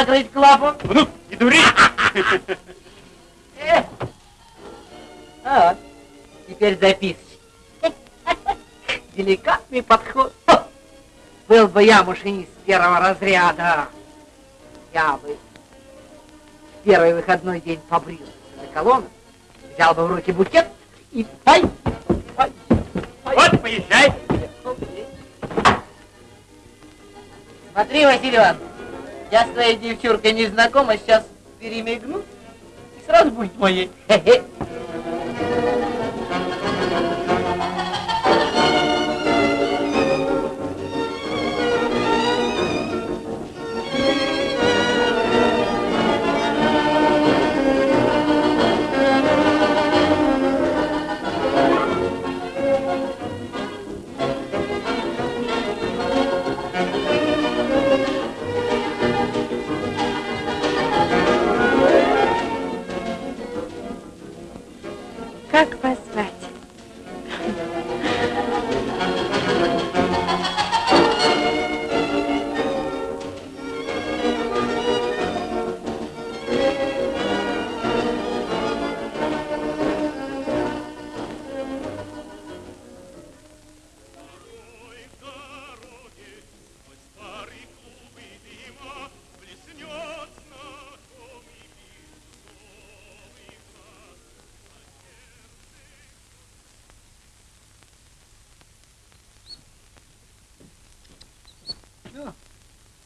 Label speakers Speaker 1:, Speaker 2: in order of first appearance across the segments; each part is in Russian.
Speaker 1: закрыть клапан.
Speaker 2: Ну, не дури.
Speaker 1: Э. А, теперь записывай. Деликатный подход. Хо! Был бы я машинист первого разряда, я бы в первый выходной день побрился на колонну, взял бы в руки букет и пой, пой, пой.
Speaker 2: Вот, поезжай.
Speaker 1: Смотри, Василий Иванович, я с твоей девчуркой не знакома, сейчас перемигну, и сразу будет моей. Хе-хе.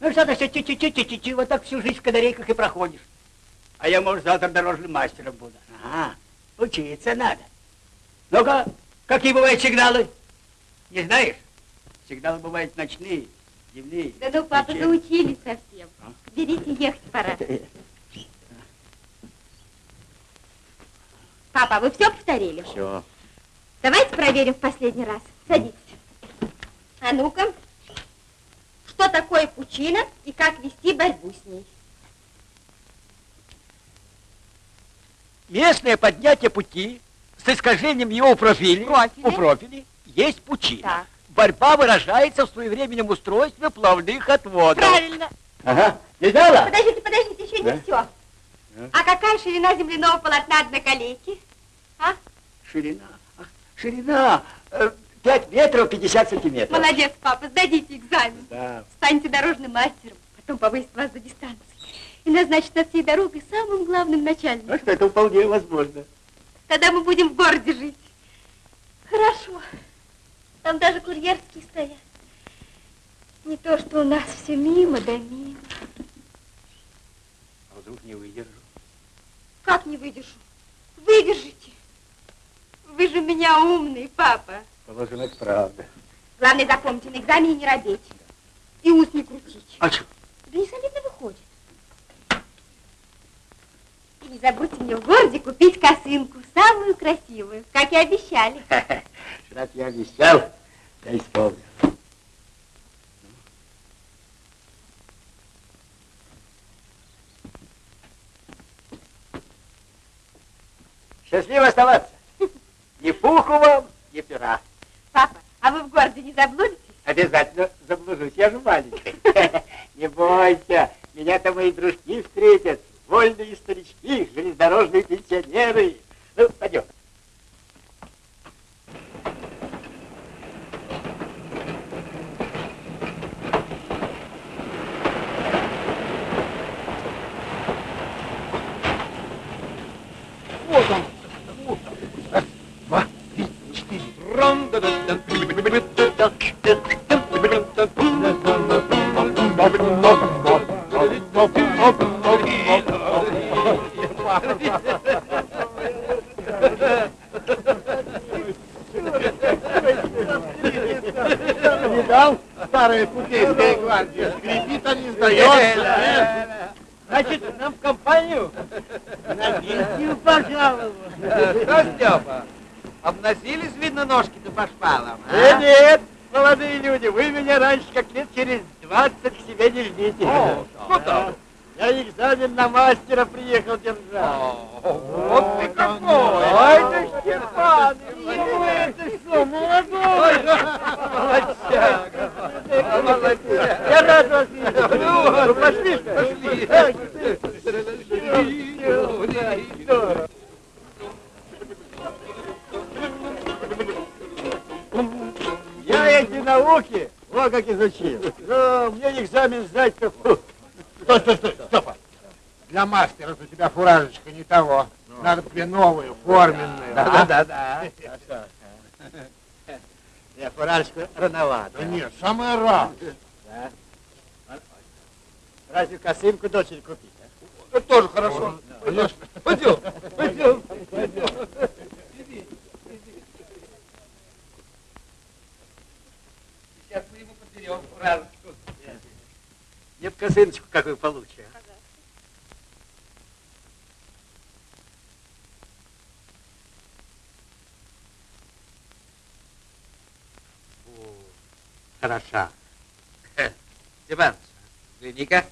Speaker 3: Ну что ты все чуть-чуть, вот так всю жизнь в канарейках и проходишь. А я, может, завтра дорожным мастером буду. Ага, учиться надо. Ну-ка, какие бывают сигналы? Не знаешь? Сигналы бывают ночные, дневные.
Speaker 4: Да ну, папа,
Speaker 3: вечерние.
Speaker 4: заучились совсем.
Speaker 3: А?
Speaker 4: Берите, ехать пора. Папа, вы все повторили?
Speaker 3: Все.
Speaker 4: Давайте проверим в последний раз. Садитесь. А ну-ка, что такое пучина и как вести борьбу с ней?
Speaker 3: Местное поднятие пути с искажением его профиля,
Speaker 4: Профиля.
Speaker 3: у профиля есть пучина.
Speaker 4: Так.
Speaker 3: Борьба выражается в своевременном устройстве плавных отводов.
Speaker 4: Правильно.
Speaker 3: Ага. Видала?
Speaker 4: Подождите, подождите, еще
Speaker 3: Да?
Speaker 4: не все. А какая ширина земляного полотна одноколейки? А?
Speaker 3: Ширина. Ширина. Э, 5 метров 50 сантиметров.
Speaker 4: Молодец, папа, сдадите экзамен.
Speaker 3: Да.
Speaker 4: Станьте дорожным мастером, потом повысит вас за дистанцию. И назначит над всей дорогой самым главным начальником.
Speaker 3: Ну что, это вполне возможно.
Speaker 4: Тогда мы будем в городе жить. Хорошо. Там даже курьерские стоят. Не то, что у нас все мимо да мимо.
Speaker 3: А вдруг не выдержу?
Speaker 4: Как не выдержу? Выдержите. Вы же у меня умный, папа.
Speaker 3: Положим, это правда.
Speaker 4: Главное, запомните, на экзамене не робеть. И ус не крутить.
Speaker 3: А что?
Speaker 4: Да не солидно выходит. И не забудьте мне в городе купить косынку, самую красивую, как и обещали.
Speaker 3: Раз я обещал, я исполню. Счастливо оставаться.
Speaker 5: Новую, форменную. а?
Speaker 3: Да, да, да. Я фуражку рановато.
Speaker 5: Да нет, самое раз.
Speaker 3: Разве косынку дочери купить? а?
Speaker 6: Это тоже хорошо.
Speaker 5: Конечно.
Speaker 6: Пойдем, пойдем. Сейчас мы ему подберем фуражечку.
Speaker 3: Нет косыночку какую получше. Хороша.
Speaker 6: Степан, гляди-ка.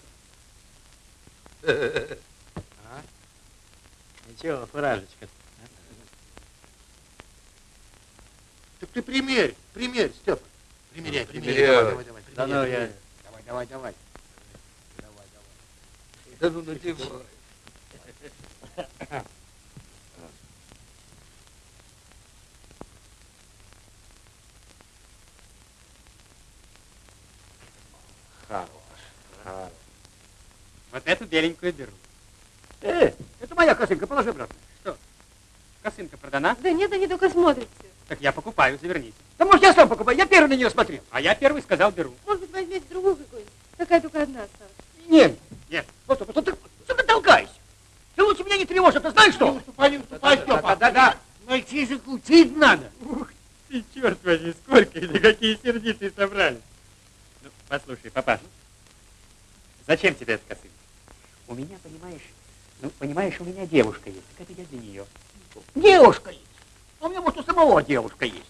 Speaker 3: А? Ничего, фуражечка.
Speaker 5: Так ты примерь, примерь, Степа. Примеряй, примеряй.
Speaker 6: Примеряю.
Speaker 5: Давай, давай, давай.
Speaker 3: Да ну
Speaker 5: примеряй,
Speaker 3: я...
Speaker 5: примеряй. Давай, давай, давай. Давай, давай.
Speaker 6: Да ну надевай.
Speaker 5: Хорош, хорош.
Speaker 2: Вот эту беленькую беру.
Speaker 3: Э, это моя косынка, положи обратно.
Speaker 2: Косынка продана?
Speaker 4: Да нет, они только смотрят все.
Speaker 2: Так я покупаю, заверните.
Speaker 3: Да может я сам покупаю, я первый на нее смотрел.
Speaker 2: А я первый сказал, беру.
Speaker 4: Может быть, возьмете другую какую-нибудь? Такая только одна осталась.
Speaker 3: Нет.
Speaker 2: Нет.
Speaker 3: Вот, вот, вот, ты, что ты толкаешься? Ты лучше меня не тревожь, а ты знаешь
Speaker 5: Не
Speaker 3: что?
Speaker 5: уступай, не уступай, Степа.
Speaker 3: Да-да-да.
Speaker 5: Мальчишек учить надо.
Speaker 2: Ух ты, черт возьми, сколько или какие сердитые собрались. Ну, послушай, папаша, зачем тебе эта косынка?
Speaker 3: У меня, понимаешь, ну, понимаешь, у меня девушка есть. Так это я для нее.
Speaker 5: Девушка есть.
Speaker 3: А у меня, может, у самого девушка есть.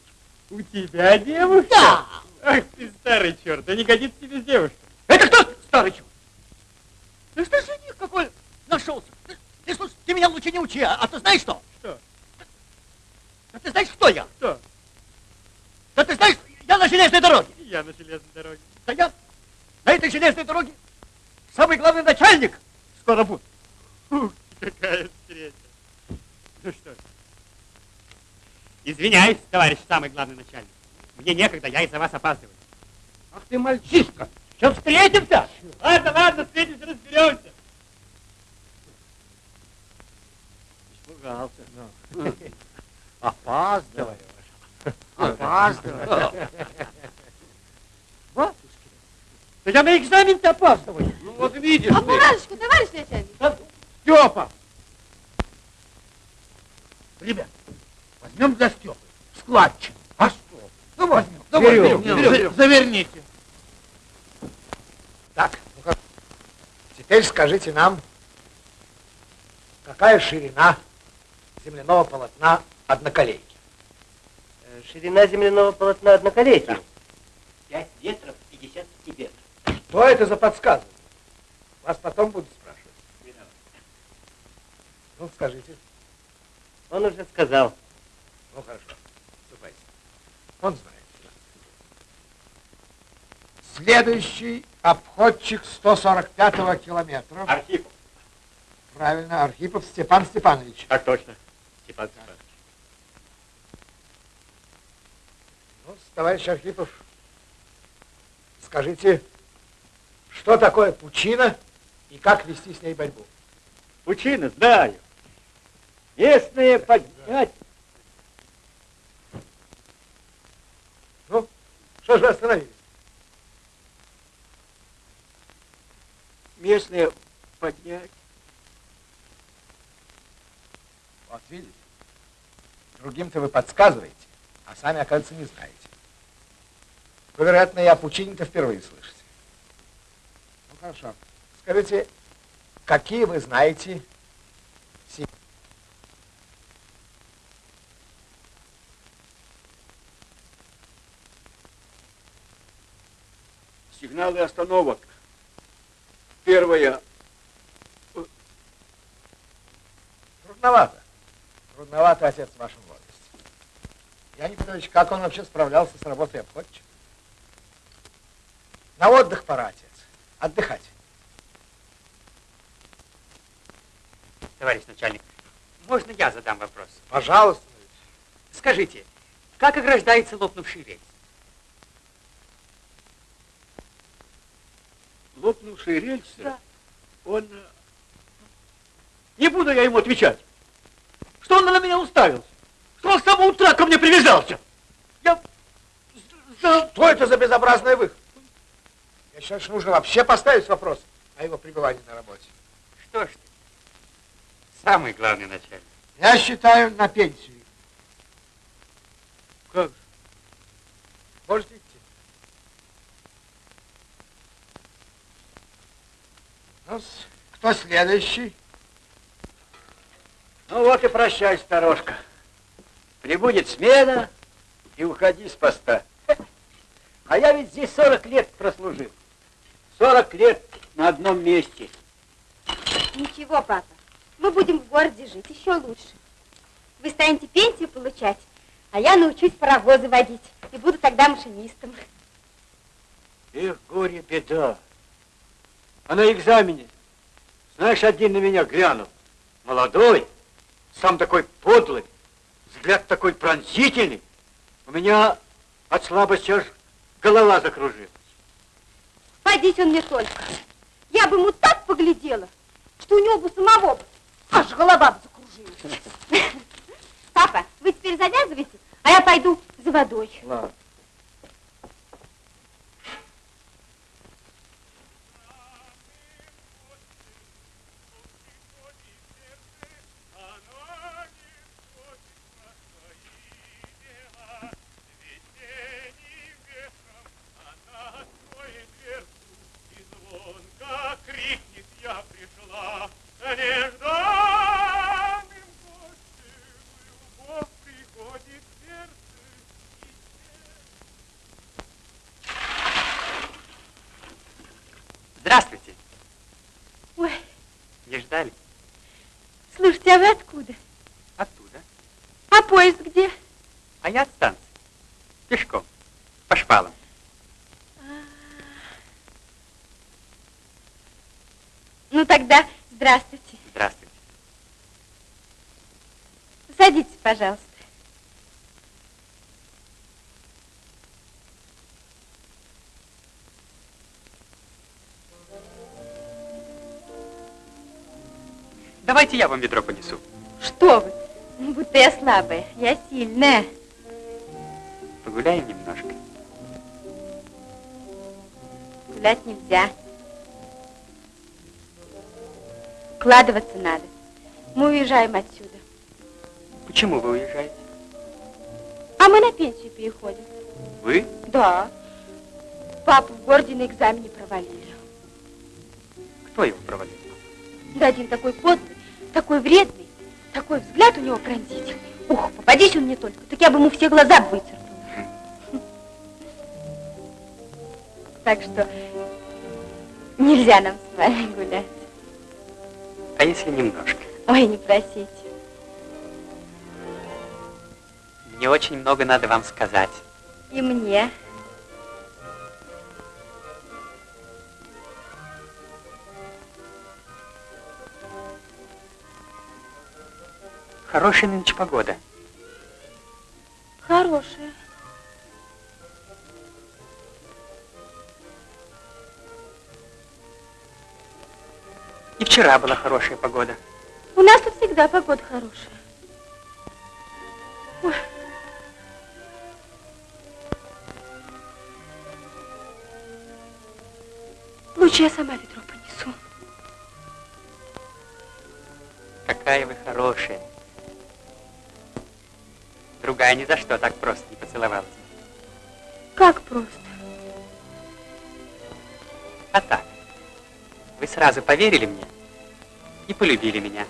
Speaker 2: У тебя девушка?
Speaker 3: Да.
Speaker 2: Ах ты старый черт, да не годится тебе с девушкой.
Speaker 3: Это кто, старый чё? Ты что жених какой нашелся? Ты, ты, слушай, ты меня лучше не учи, а, а ты знаешь что?
Speaker 2: Что?
Speaker 3: Да ты знаешь, кто я?
Speaker 2: Что?
Speaker 3: Да ты знаешь, я на железной дороге.
Speaker 2: Я на железной дороге.
Speaker 3: Да я на этой железной дороге самый главный начальник скоро будет.
Speaker 2: Ух какая встреча. Ну что ж. Извиняюсь, товарищ самый главный начальник. Мне некогда, я из-за вас опаздываю.
Speaker 5: Ах ты мальчишка.
Speaker 3: Сейчас встретимся.
Speaker 2: Ладно, ладно, встретимся, разберемся.
Speaker 3: Испугался.
Speaker 5: Опаздываешь. Опаздываешь.
Speaker 3: Батюшки, да я на экзамен-то опаздываю.
Speaker 6: Ну вот видишь
Speaker 4: А фуражечку, товарищ начальник?
Speaker 5: Степа. Ребят, возьмем за Степу. Складчик. А что? Ну возьмем. Давай,
Speaker 3: Берем,
Speaker 5: берем,
Speaker 3: берем,
Speaker 5: За-
Speaker 3: берем.
Speaker 5: Заверните.
Speaker 7: Так, ну-ка. Теперь скажите нам, какая ширина земляного полотна одноколейки?
Speaker 8: Э, Ширина земляного полотна одноколейки.
Speaker 3: 5 метров 50 сантиметров.
Speaker 7: Что это за подсказывание? Вас потом будут спрашивать. Ну, скажите.
Speaker 8: Он уже сказал.
Speaker 7: Ну, хорошо. Ступайте. Он знает. Следующий обходчик 145-го километра.
Speaker 2: Архипов.
Speaker 7: Правильно, Архипов Степан Степанович.
Speaker 2: Так точно. Степан Степанович.
Speaker 7: Ну, товарищ Архипов, скажите, что такое пучина и как вести с ней борьбу?
Speaker 3: Пучина, знаю. Местные поднять.
Speaker 7: Ну, что же вы остановились?
Speaker 3: Местные поднять.
Speaker 7: Вот видите, другим-то вы подсказываете, а сами, оказывается, не знаете. Вы, вероятно, и о пучине-то впервые слышите. Ну, хорошо. Скажите, какие вы знаете си-
Speaker 3: Сигналы остановок. Первая
Speaker 7: Трудновато. Трудновато, отец, в вашем возрасте. Леонид Петрович, как он вообще справлялся с работой обходчика? На отдых пора, отец. Отдыхать.
Speaker 2: Товарищ начальник, можно я задам вопрос?
Speaker 7: Пожалуйста.
Speaker 2: Скажите, как ограждается лопнувший рельс?
Speaker 3: Лопнувший рельс? Да. Он... э, Не буду я ему отвечать. Что он на меня уставился? Что он с самого утра ко мне привязался? Я...
Speaker 7: Что это за безобразный выход? Я считаю, что нужно вообще поставить вопрос о его пребывании на работе.
Speaker 2: Что ж ты, самый главный начальник.
Speaker 7: Я считаю, на пенсию.
Speaker 3: Как же?
Speaker 7: Можете идти. ну кто следующий?
Speaker 3: Ну вот и прощай, сторожка. Прибудет смена и уходи с поста. А я ведь здесь 40 лет прослужил. 40 лет на одном месте.
Speaker 4: Ничего, папа, мы будем в городе жить еще лучше. Вы станете пенсию получать, а я научусь паровозы водить и буду тогда машинистом.
Speaker 3: Эх, горе, беда. А на экзамене, знаешь, один на меня глянул. Молодой, сам такой подлый, взгляд такой пронзительный. У меня от слабости аж голова закружилась.
Speaker 4: Подись он мне только. Я бы ему так поглядела, что у него бы самого бы аж голова бы закружилась. Папа, вы теперь завязывайте, а я пойду за водой.
Speaker 3: Ладно.
Speaker 4: А вы откуда?
Speaker 2: Оттуда.
Speaker 4: А поезд где?
Speaker 2: А я от станции. Пешком. По шпалам.
Speaker 4: Ну тогда здравствуйте.
Speaker 2: Здравствуйте.
Speaker 4: Садитесь, пожалуйста.
Speaker 2: Давайте я вам ведро понесу.
Speaker 4: Что вы? Ну, будто я слабая. Я сильная.
Speaker 2: Погуляем немножко.
Speaker 4: Гулять нельзя. Вкладываться надо. Мы уезжаем отсюда.
Speaker 2: Почему вы уезжаете?
Speaker 4: А мы на пенсию переходим.
Speaker 2: Вы?
Speaker 4: Да. Папу в городе на экзамене провалили.
Speaker 2: Кто его провалил?
Speaker 4: Да один такой подлый, такой вредный, такой взгляд у него пронзительный. Ух, попадись он мне только, так я бы ему все глаза выцарапала. Так что нельзя нам с вами гулять.
Speaker 2: А если немножко?
Speaker 4: Ой, не просите.
Speaker 2: Мне очень много надо вам сказать.
Speaker 4: И мне.
Speaker 2: Хорошая нынче погода.
Speaker 4: Хорошая.
Speaker 2: И вчера была хорошая погода.
Speaker 4: У нас тут всегда погода хорошая. Ой. Лучше я сама ведро понесу.
Speaker 2: Какая вы хорошая. Другая ни за что так просто не поцеловалась.
Speaker 4: Как просто?
Speaker 2: А так. Вы сразу поверили мне и полюбили меня.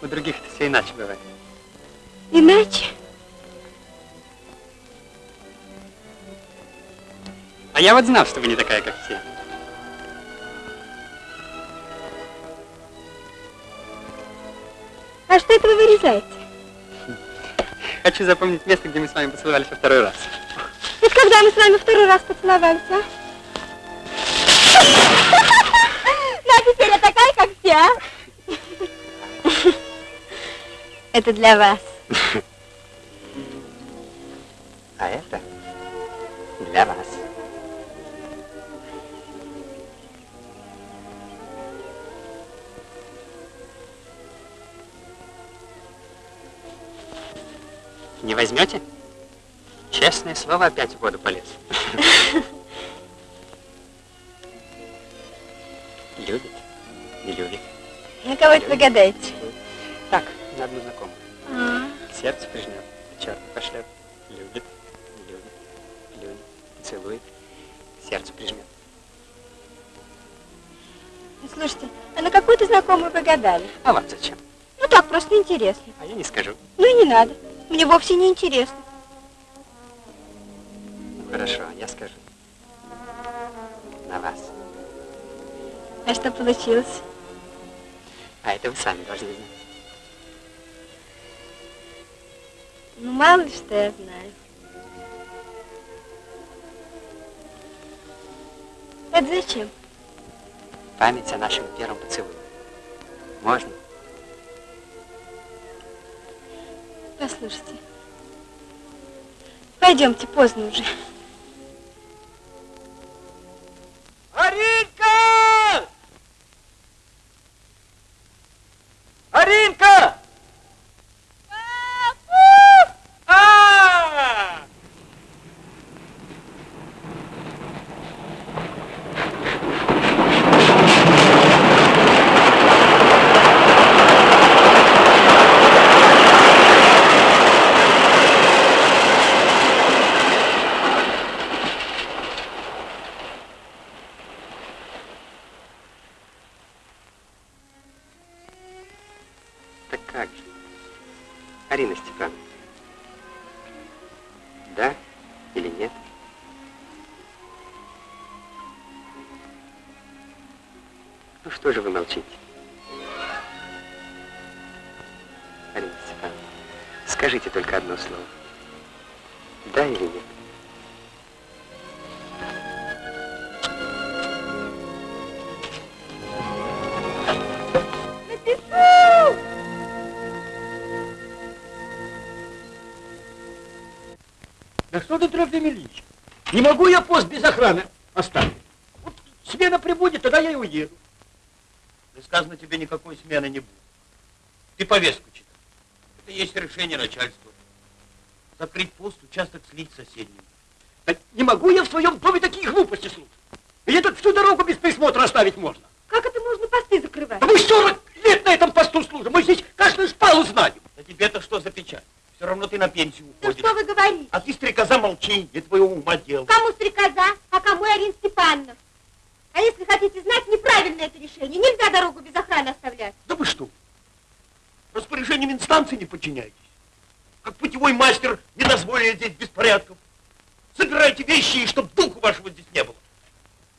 Speaker 2: У других-то все иначе бывает.
Speaker 4: Иначе?
Speaker 2: А я вот знал, что вы не такая, как все.
Speaker 4: А что это вы вырезаете?
Speaker 2: Хочу запомнить место, где мы с вами поцеловались во второй раз.
Speaker 4: Это когда мы с вами второй раз поцеловались, а? Ну, а теперь я такая, как все, а? Это для вас.
Speaker 2: А это для вас. Не возьмете? Честное слово, опять в воду полез. Любит? Не любит.
Speaker 4: На кого это вы гадаете?
Speaker 2: Так, на одну знакомую.
Speaker 4: А,
Speaker 2: К сердцу прижмет, черт пошлет. Любит, не любит, любит, целует, к сердцу прижмет.
Speaker 4: ну, слушайте, а на какую-то знакомую вы гадали?
Speaker 2: А вам зачем?
Speaker 4: Ну так, просто интересно.
Speaker 2: А я не скажу.
Speaker 4: Ну и не надо. Мне вовсе не интересно.
Speaker 2: Ну хорошо, я скажу. На вас.
Speaker 4: А что получилось?
Speaker 2: А это вы сами должны знать.
Speaker 4: Ну, мало ли что я знаю. Это зачем?
Speaker 2: Память о нашем первом поцелуе. Можно?
Speaker 4: Послушайте. Пойдемте, поздно уже.
Speaker 3: Аринка! Аринка!
Speaker 2: Ну что же вы молчите? Арина Степановна, скажите только одно слово. Да или нет?
Speaker 3: Да что ты, Ильич? Не могу я пост без охраны оставить. Вот смена прибудет, тогда я и уеду.
Speaker 9: Сказано тебе никакой смены не будет. Ты повестку читай. Это есть решение начальства. Закрыть пост, участок слить с соседним.
Speaker 3: Да не могу я в своем доме такие глупости слушать. Мне тут всю дорогу без присмотра оставить можно.
Speaker 4: Как это можно посты закрывать?
Speaker 3: Да мы 40 лет на этом посту служим. Мы здесь каждую шпалу знаем.
Speaker 9: Да тебе-то что за печаль? Все равно ты на пенсию
Speaker 4: Ну
Speaker 9: уходишь.
Speaker 4: что вы говорите?
Speaker 9: А ты, стрекоза, молчи, не твоего ума дело.
Speaker 4: Кому стрекоза, а кому Арина Степановна? А если хотите знать, неправильное это решение. Нельзя дорогу без охраны оставлять.
Speaker 9: Да вы что? Распоряжением инстанции не подчиняетесь. Как путевой мастер не дозволили здесь беспорядков. Собирайте вещи, и чтоб духу вашего здесь не было.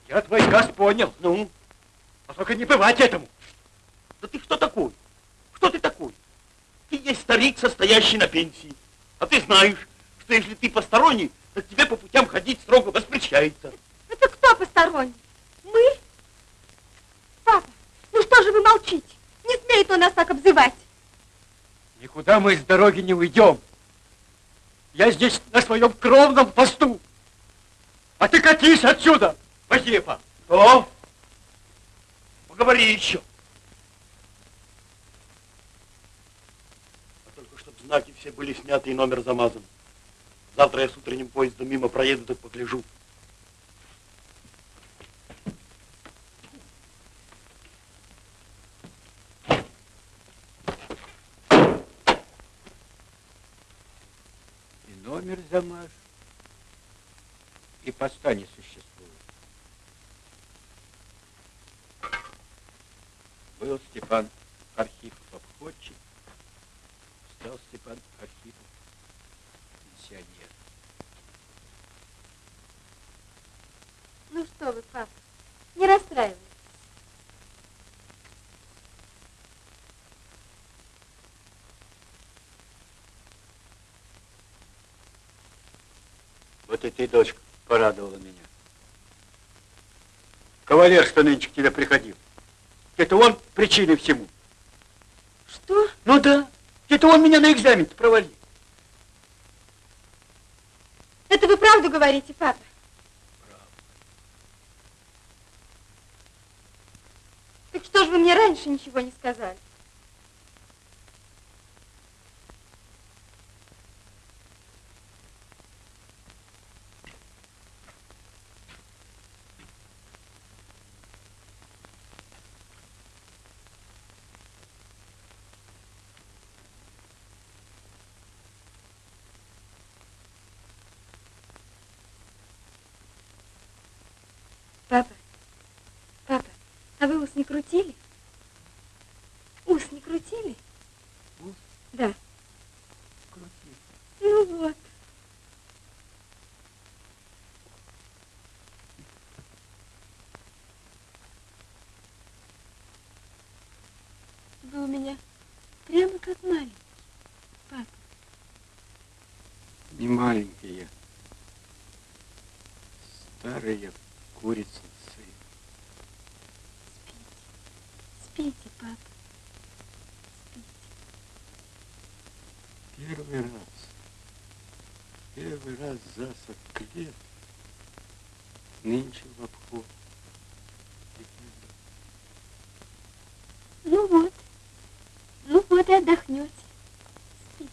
Speaker 3: Я твой газ понял.
Speaker 9: Ну,
Speaker 3: А только не бывать этому.
Speaker 9: да ты кто такой? Кто ты такой? Ты есть старик, состоящий на пенсии. А ты знаешь, что если ты посторонний, то тебе по путям ходить строго воспрещается.
Speaker 4: Это кто посторонний? Мы? Папа, ну что же вы молчите? Не смеет он нас так обзывать.
Speaker 3: Никуда мы с дороги не уйдем. Я здесь на своем кровном посту. А ты катись отсюда, Вазепа.
Speaker 9: Что? Поговори еще. А только чтобы знаки все были сняты и номер замазан. Завтра я с утренним поездом мимо проеду, так погляжу.
Speaker 3: И номер замажь, и поста не существует. Был Степан Архипов обходчик, стал Степан Архипов пенсионер.
Speaker 4: Ну что вы, папа, не расстраивайтесь.
Speaker 3: И ты, дочка, порадовала меня. Кавалер, что нынче к тебе приходил. Это он причиной всему.
Speaker 4: Что?
Speaker 3: Ну да. Это он меня на экзамен провалил.
Speaker 4: Это вы правду говорите, папа? Так что же вы мне раньше ничего не сказали? Папа, папа, а вы ус не крутили? Ус не крутили?
Speaker 3: Ус?
Speaker 4: Да.
Speaker 3: Крутил.
Speaker 4: Ну вот. Вы у меня прямо как маленький, папа.
Speaker 9: Не маленькие. Старые курицы.
Speaker 4: Спите, папа.
Speaker 9: Первый раз. Первый раз за 40 лет. Нынче в обход.
Speaker 4: Ну вот. Ну вот и отдохнете. Спите.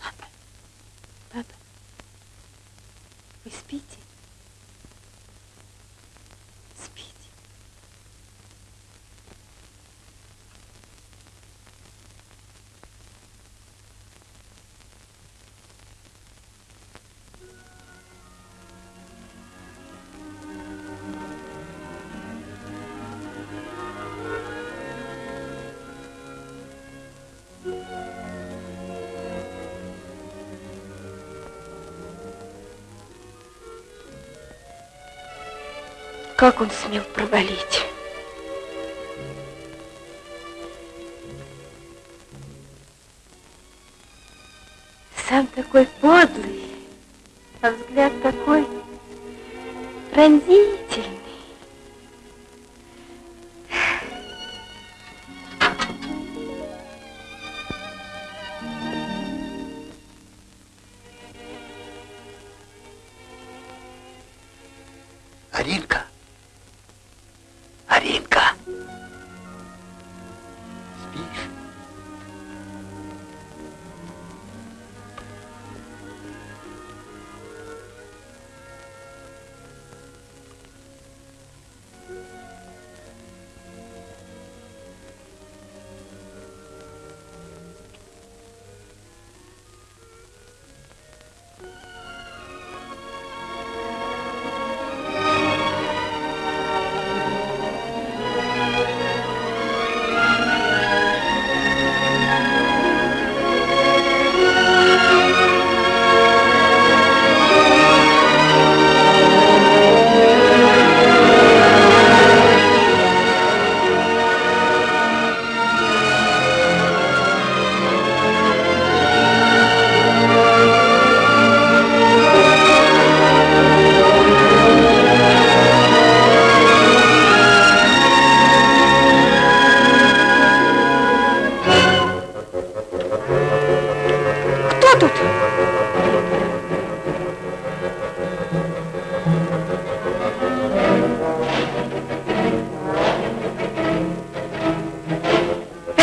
Speaker 4: Папа, папа, вы спите? Как он смел провалить? Сам такой подлый, а взгляд такой пронзительный.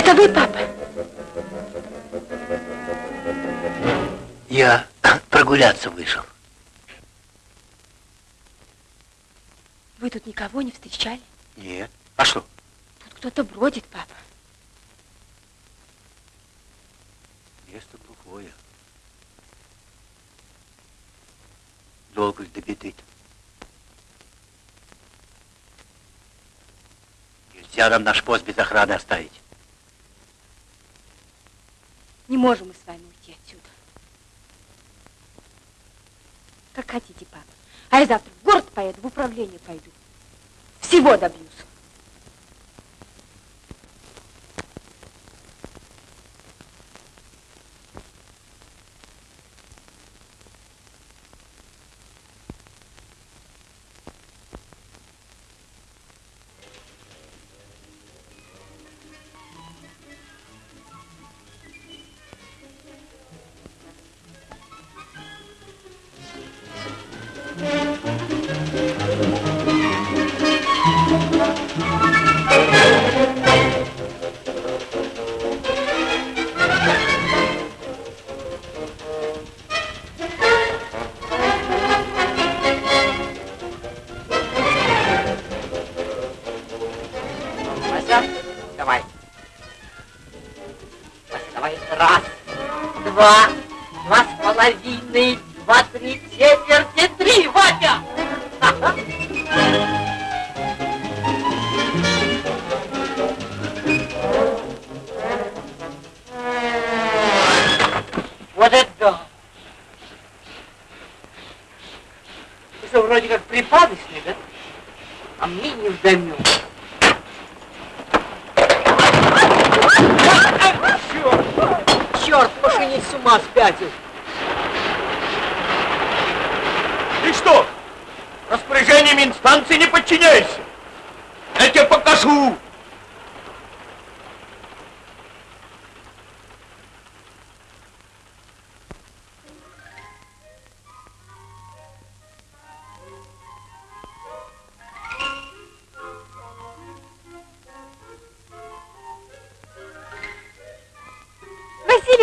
Speaker 4: Это вы, папа?
Speaker 3: Я прогуляться вышел.
Speaker 4: Вы тут никого не встречали?
Speaker 3: Нет. А что?
Speaker 4: Тут кто-то бродит, папа.
Speaker 10: Место глухое. Долго ли до беды Нельзя нам наш пост без охраны оставить.
Speaker 4: Не можем мы с вами уйти отсюда. Как хотите, папа. А я завтра в город поеду, в управление пойду. Всего добьюсь.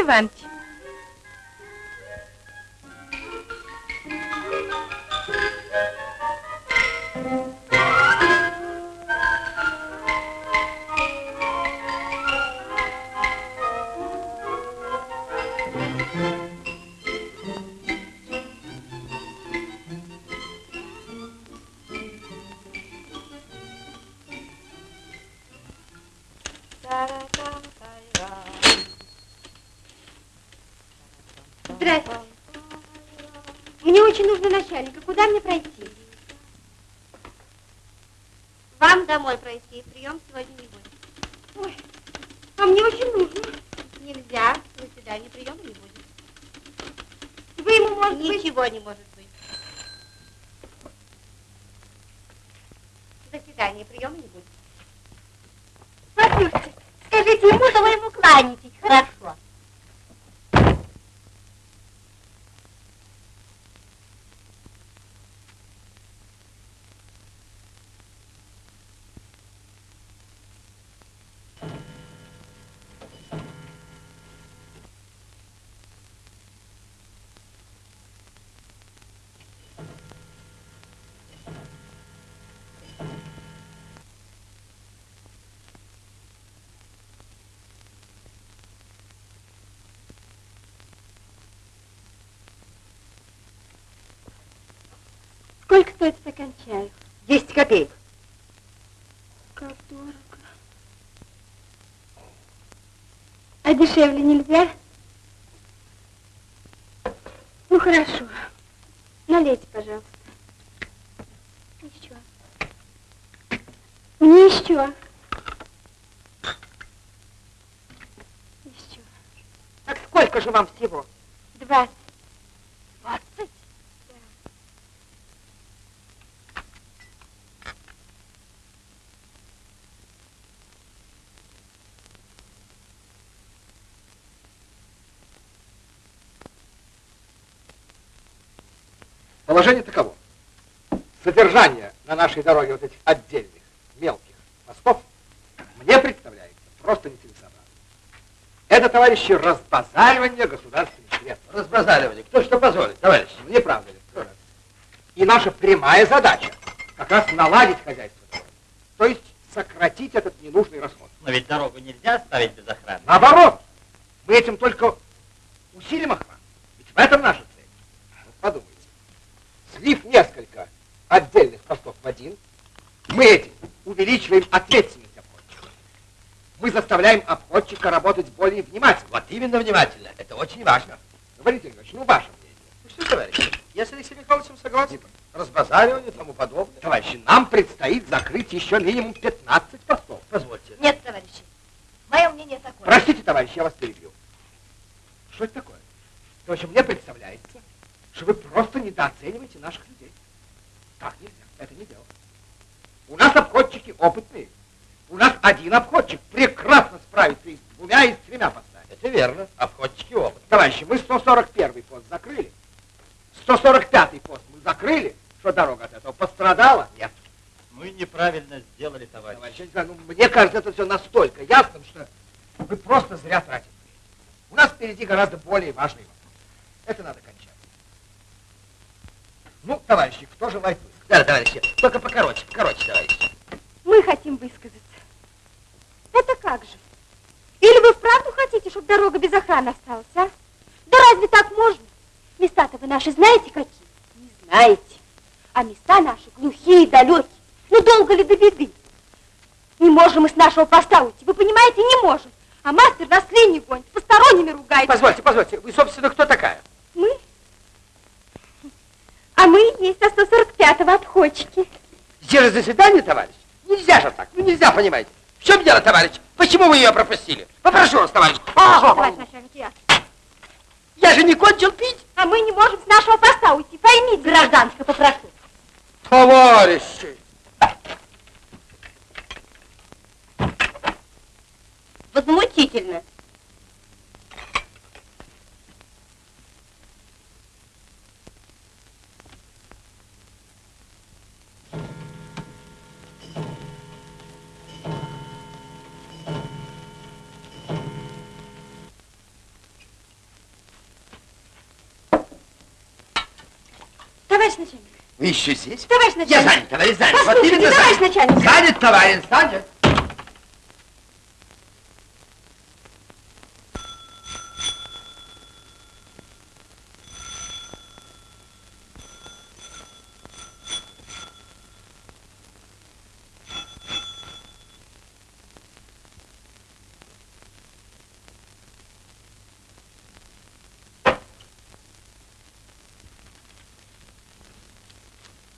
Speaker 4: Василий Сколько стоит стакан чая?
Speaker 11: 10 копеек.
Speaker 4: Как дорого. А дешевле нельзя? Ну, хорошо. Налейте, пожалуйста. Еще. Мне еще. Еще.
Speaker 11: Так сколько же вам всего?
Speaker 4: Двадцать?
Speaker 7: Положение таково. Содержание на нашей дороге вот этих отдельных мелких мостов мне представляется просто нецелесообразно. Это, товарищи, разбазаривание государственных средств.
Speaker 12: Разбазаривание. Кто что позволит, товарищ?
Speaker 7: Не правда ли? И наша прямая задача как раз наладить хозяйство дороги. То есть сократить этот ненужный расход.
Speaker 13: Но ведь дорогу нельзя оставить без охраны.
Speaker 7: Наоборот, мы этим только Усилим охрану. Ведь в этом наша несколько отдельных постов в один, мы этим увеличиваем ответственность обходчика. Мы заставляем обходчика работать более внимательно.
Speaker 12: Вот именно внимательно. Это очень важно.
Speaker 7: Валентин Ильич, ну ваше мнение.
Speaker 12: Ну что, товарищи, я с Алексеем Михайловичем согласен. Разбазаривание и тому подобное.
Speaker 7: Товарищи, нам предстоит закрыть еще минимум 15 постов.
Speaker 12: Позвольте.
Speaker 4: Нет, товарищи. Мое мнение такое.
Speaker 7: Простите, товарищ, я вас перебью. Что это такое? В общем, мне представляется, что вы просто недооцениваете наших людей. Так нельзя, это не дело. У нас обходчики опытные. У нас один обходчик прекрасно справится и с двумя, и с тремя постами.
Speaker 12: Это верно. Обходчики опыт.
Speaker 7: Товарищи, мы 141 пост закрыли. 145 пост мы закрыли. Что дорога от этого пострадала? Нет.
Speaker 12: Мы неправильно сделали, товарищ.
Speaker 7: Товарищ, знаю, ну, мне кажется, это все настолько ясным, что вы просто зря тратите. У нас впереди гораздо более важный вопрос. Это надо кончать. Ну, товарищи, кто желает высказать?
Speaker 12: Да, товарищи, только покороче, покороче, товарищи.
Speaker 4: Мы хотим высказаться. Это как же? Или вы вправду хотите, чтобы дорога без охраны осталась, а? Да разве так можно? Места-то вы наши знаете какие? Не знаете. А места наши глухие, далекие. Ну долго ли до беды? Не можем мы с нашего поста уйти. Вы понимаете, не можем. А мастер нас линии гонит, посторонними ругает.
Speaker 7: Позвольте, позвольте, вы, собственно, кто такая?
Speaker 4: Мы? А мы есть на 145-го отходчики.
Speaker 12: Здесь же заседание, товарищ. Нельзя же так, ну нельзя, понимаете. В чем дело, товарищ? Почему вы ее пропустили? Попрошу вас, товарищ. А,
Speaker 4: Товарищ начальник, я.
Speaker 12: я же не кончил пить.
Speaker 4: А мы не можем с нашего поста уйти. Поймите. Гражданка, попрошу.
Speaker 12: Товарищи!
Speaker 4: Возмутительно. Начальник,
Speaker 12: Вы еще здесь?
Speaker 4: товарищ
Speaker 12: Я
Speaker 4: начальник.
Speaker 12: занят, товарищ, занят. Вот именно
Speaker 4: товарищ
Speaker 12: занят.
Speaker 4: начальник.
Speaker 12: Занят, товарищ, занят.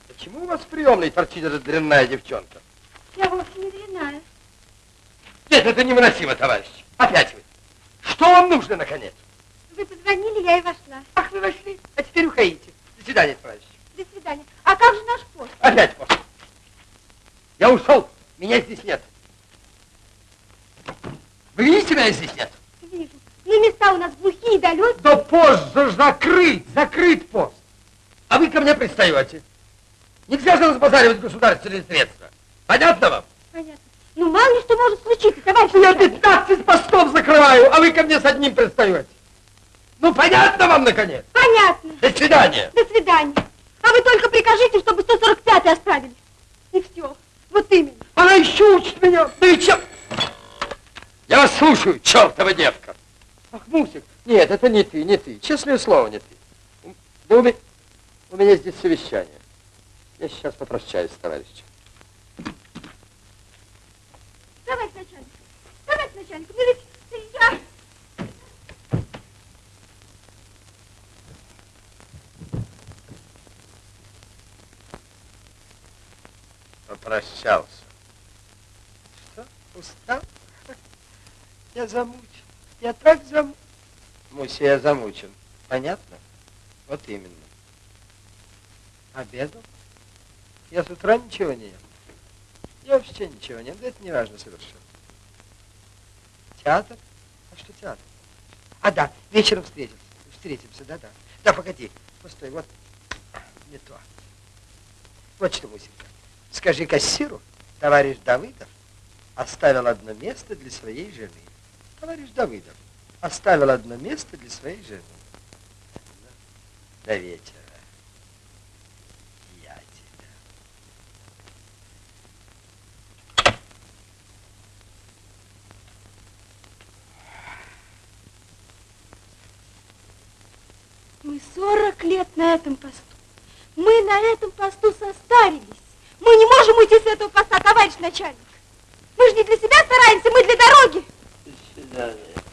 Speaker 12: Почему у вас в приемной торчит эта дрянная девчонка?
Speaker 4: Я вовсе не дрянная.
Speaker 12: Нет, это невыносимо, товарищ. Опять вы. Что вам нужно, наконец?
Speaker 4: Вы позвонили, я и вошла.
Speaker 12: Ах, вы вошли. А теперь уходите. До свидания, товарищ.
Speaker 4: До свидания. А как же наш пост?
Speaker 12: Опять пост. Я ушел. Меня здесь нет. Вы видите, меня здесь нет?
Speaker 4: Вижу. Ну, места у нас глухие, далекие.
Speaker 7: Да пост же закрыт, закрыт пост.
Speaker 12: А вы ко мне пристаете. Нельзя же разбазаривать государственные средства. Понятно вам?
Speaker 4: Понятно. Ну, мало ли что может случиться, товарищ
Speaker 12: Я
Speaker 4: начальник.
Speaker 12: 15 постов закрываю, а вы ко мне с одним пристаете. Ну, понятно вам, наконец?
Speaker 4: Понятно.
Speaker 12: До свидания.
Speaker 4: До свидания. А вы только прикажите, чтобы 145-й оставили. И все. Вот именно.
Speaker 12: Она еще учит меня. Да и чем? Я вас слушаю, чертова девка. Ах, Мусик. Нет, это не ты, не ты. Честное слово, не ты. Да у, ме- у меня здесь совещание. Я сейчас попрощаюсь с товарищем.
Speaker 4: Товарищ начальник. Товарищ начальник, ну ведь я...
Speaker 12: Попрощался. Что? Устал? Я замучен. Я так замучен. Муся, я замучен. Понятно? Вот именно. Обедал? Я с утра ничего не ел. Я вообще ничего не ел. Да это не важно совершенно. Театр? А что театр? А, да, вечером встретимся. Встретимся, да-да. Да, погоди. Постой, вот не то. Вот что, Мусенька. Скажи кассиру, товарищ Давыдов оставил одно место для своей жены. Товарищ Давыдов оставил одно место для своей жены. До вечера. Я тебя.
Speaker 4: Лет на этом посту. Мы на этом посту состарились. Мы не можем уйти с этого поста, товарищ начальник. Мы же не для себя стараемся, мы для дороги.
Speaker 8: До свидания.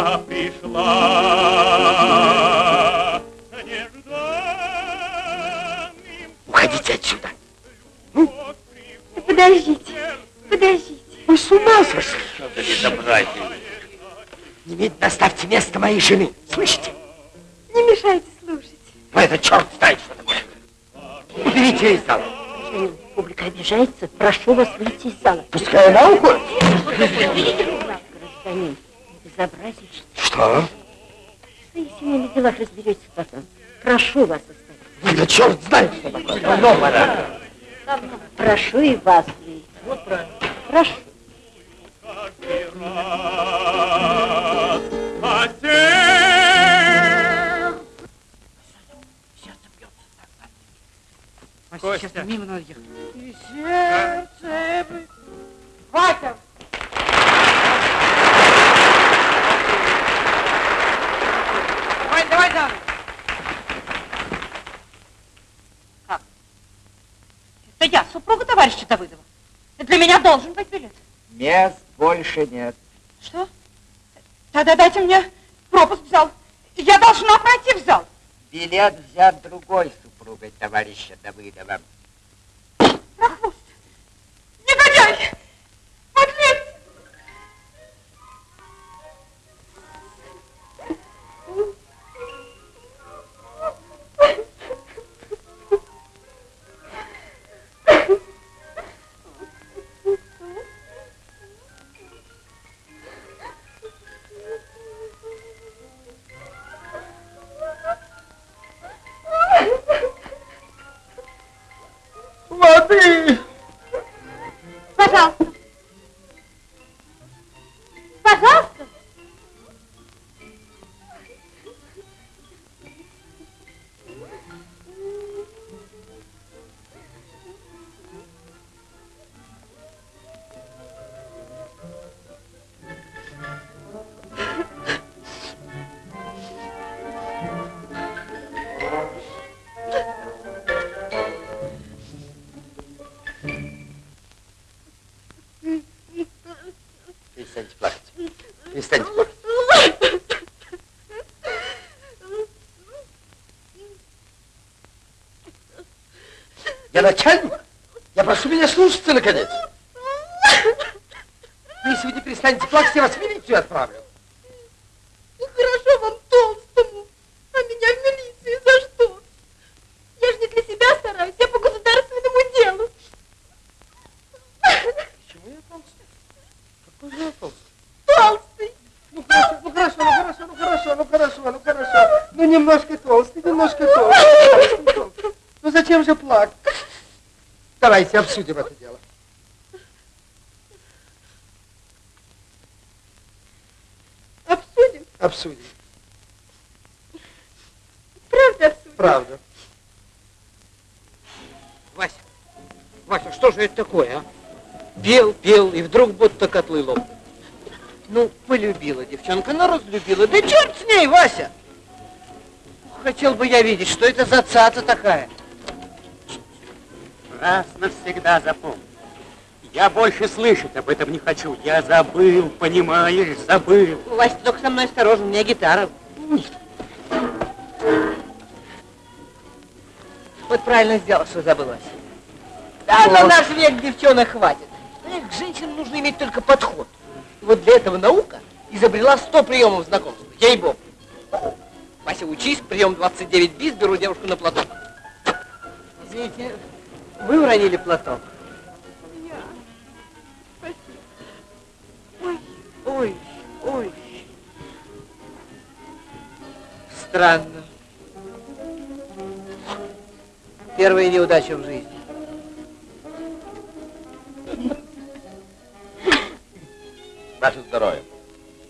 Speaker 4: «Я
Speaker 14: пришла!»
Speaker 15: Уходите отсюда.
Speaker 4: Подождите, подождите.
Speaker 15: Вы с ума сошли? Что за безобразие? Немедленно оставьте место моей жены. Слышите?
Speaker 4: Не мешайте слушать.
Speaker 15: Ну, это черт знает, что такое. Уберите ее из зала.
Speaker 16: Публика обижается. Прошу вас выйти из зала.
Speaker 15: Пускай она уходит.
Speaker 16: Гражданин, безобразие, что
Speaker 15: Что?
Speaker 16: в семейных делах разберетесь потом. Прошу вас оставить.
Speaker 15: Ну, да черт знает, что такое. Давно пора.
Speaker 16: Прошу и вас выйти. Вот правильно. Прошу.
Speaker 2: Вася, сейчас
Speaker 17: Костя.
Speaker 2: мимо надо ехать.
Speaker 1: И сердце... бы- Вася!
Speaker 11: Дамы. Как? Это я, супруга товарища Давыдова. Для меня должен быть билет.
Speaker 12: Мест больше нет.
Speaker 11: Что? Тогда дайте мне пропуск в зал. Я должна пройти в зал.
Speaker 12: Билет взят другой супругой товарища Давыдова.
Speaker 11: Прохвост. Негодяй!
Speaker 12: Я начальник. Я прошу меня слушаться, наконец. Если вы не перестанете плакать, я вас в милицию отправлю.
Speaker 4: Ну, хорошо вам толстому, а меня в милицию за что? Я же не для себя стараюсь, я по государственному делу.
Speaker 12: Почему я толстый? Какой же я толстый?
Speaker 4: Толстый.
Speaker 7: Ну хорошо, ну хорошо, ну хорошо, ну хорошо, ну хорошо, ну хорошо. Ну немножко толстый, немножко толстый. немножко толстый. Ну зачем же плакать? Давайте обсудим это дело.
Speaker 4: Обсудим?
Speaker 7: Обсудим.
Speaker 4: Правда обсудим?
Speaker 7: Правда.
Speaker 1: Вася, Вася, что же это такое, а? Пел, пел, и вдруг будто котлы лопнут. Ну, полюбила девчонка, ну разлюбила. Да черт с ней, Вася! Хотел бы я видеть, что это за цаца такая.
Speaker 2: Раз навсегда запомни. Я больше слышать об этом не хочу. Я забыл, понимаешь, забыл.
Speaker 1: Вася, только со мной осторожно, у меня гитара. Вот правильно сделал, что забыл, Вася. Да на наш век девчонок хватит. Эх, к женщинам нужно иметь только подход. И вот для этого наука изобрела 100 приемов знакомства. Ей-богу. Вася, учись, прием 29 бис, беру девушку на платок. Извините, вы уронили платок.
Speaker 4: Я. Спасибо. Ой.
Speaker 1: Ой, ой. Странно. Первая неудача в жизни.
Speaker 12: Ваше здоровье.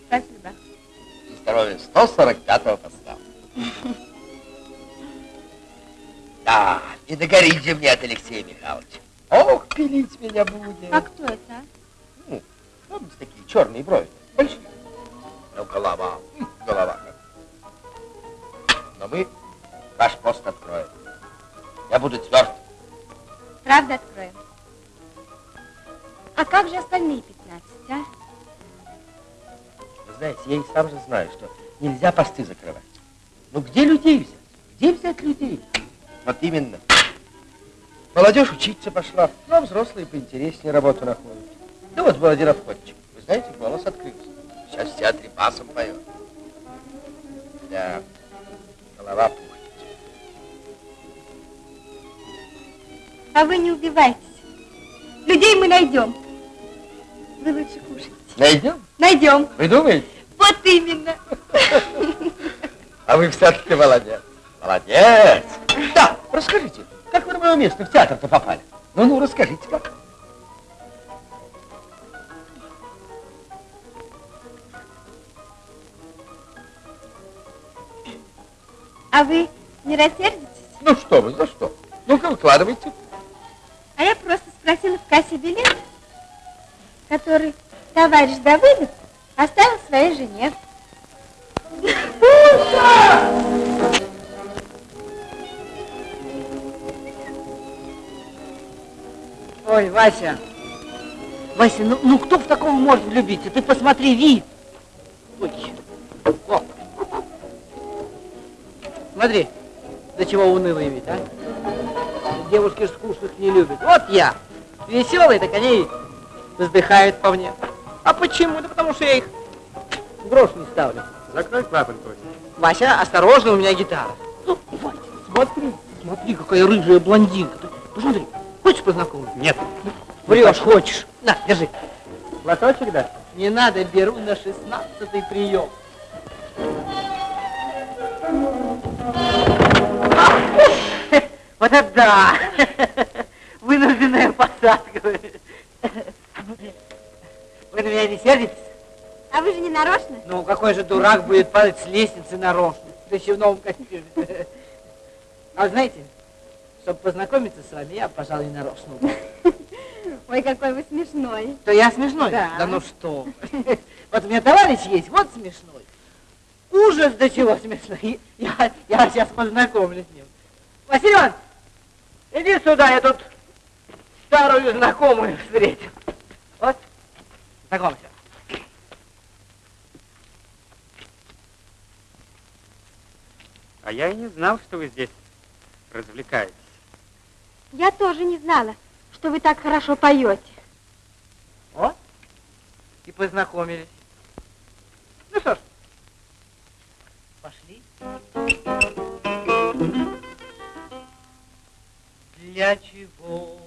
Speaker 4: Спасибо.
Speaker 12: И здоровье 145-го Догорите мне от Алексея Михайловича. Ох, пилить меня будет.
Speaker 4: А кто это?
Speaker 12: Ну, помните такие черные брови? Большие. Ну, голова. Голова. Но мы ваш пост откроем. Я буду тверд.
Speaker 4: Правда откроем? А как же остальные 15, а?
Speaker 12: Вы знаете, я и сам же знаю, что нельзя посты закрывать. Ну где людей взять? Где взять людей? Вот именно. Молодежь учиться пошла, ну а взрослые поинтереснее работу находят. Ну вот был один обходчик. Вы знаете, голос открылся. Сейчас в театре басом поет. Да, голова пухнет.
Speaker 4: А вы не убивайтесь. Людей мы найдем. Вы лучше кушайте.
Speaker 12: Найдем?
Speaker 4: Найдем.
Speaker 12: Вы думаете?
Speaker 4: Вот именно.
Speaker 12: А вы все-таки молодец. Молодец. Да, расскажите, как вы на мое место в театр-то попали? Ну-ну, расскажите, как.
Speaker 4: А вы не рассердитесь?
Speaker 12: Ну что вы, за что? Ну-ка, выкладывайте.
Speaker 4: А я просто спросила в кассе билет, который товарищ Давыдов оставил своей жене.
Speaker 18: Ура!
Speaker 1: Ой, Вася. Вася, ну, ну кто в такого может влюбиться? Ты посмотри, вид. Ой. О. Смотри, до чего унылый вид, а? Девушки скучных не любят. Вот я, веселый, так они вздыхают по мне. А почему? Да потому что я их грош не ставлю.
Speaker 2: Закрой клапан, Тося.
Speaker 1: Вася, осторожно, у меня гитара. Ну, Вася, смотри, смотри, какая рыжая блондинка. Ты посмотри, хочешь познакомиться?
Speaker 2: Нет.
Speaker 1: Врешь, хочешь. На, держи.
Speaker 2: Платочек, да?
Speaker 1: Не надо, беру на шестнадцатый прием. Вот это да! Вынужденная посадка. Вы на меня не сердитесь?
Speaker 4: А вы же не нарочно?
Speaker 1: Ну, какой же дурак будет падать с лестницы нарочно, да еще в новом костюме. А вы знаете, чтобы познакомиться с вами, я, пожалуй, нарочно.
Speaker 4: Ой, какой вы смешной.
Speaker 1: То я смешной?
Speaker 4: Да.
Speaker 1: Да ну что? Вот у меня товарищ есть, вот смешной. Ужас до чего смешной. Я, я сейчас познакомлюсь с ним. Василий Иванович, иди сюда, я тут старую знакомую встретил. Вот, знакомься.
Speaker 2: А я и не знал, что вы здесь развлекаетесь.
Speaker 4: Я тоже не знала, что вы так хорошо поете.
Speaker 1: О, и познакомились. Ну что ж, пошли. Для чего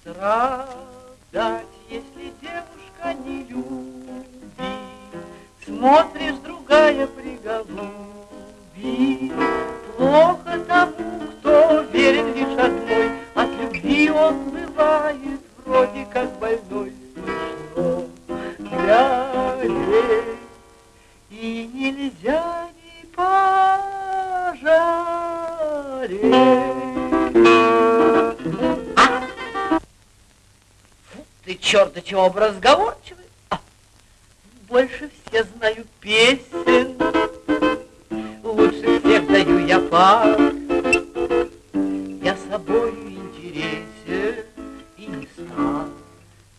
Speaker 1: страдать, если девушка не любит? Смотришь, другая приголубит. Плохо тому, кто верен лишь От любви он бывает вроде как больной. Смешно глядеть, и нельзя не пожалеть. Фу, ты черт, до чего разговорчивый. А, больше все знаю песен, лучше всех даю я пар. Я собою интересен стар,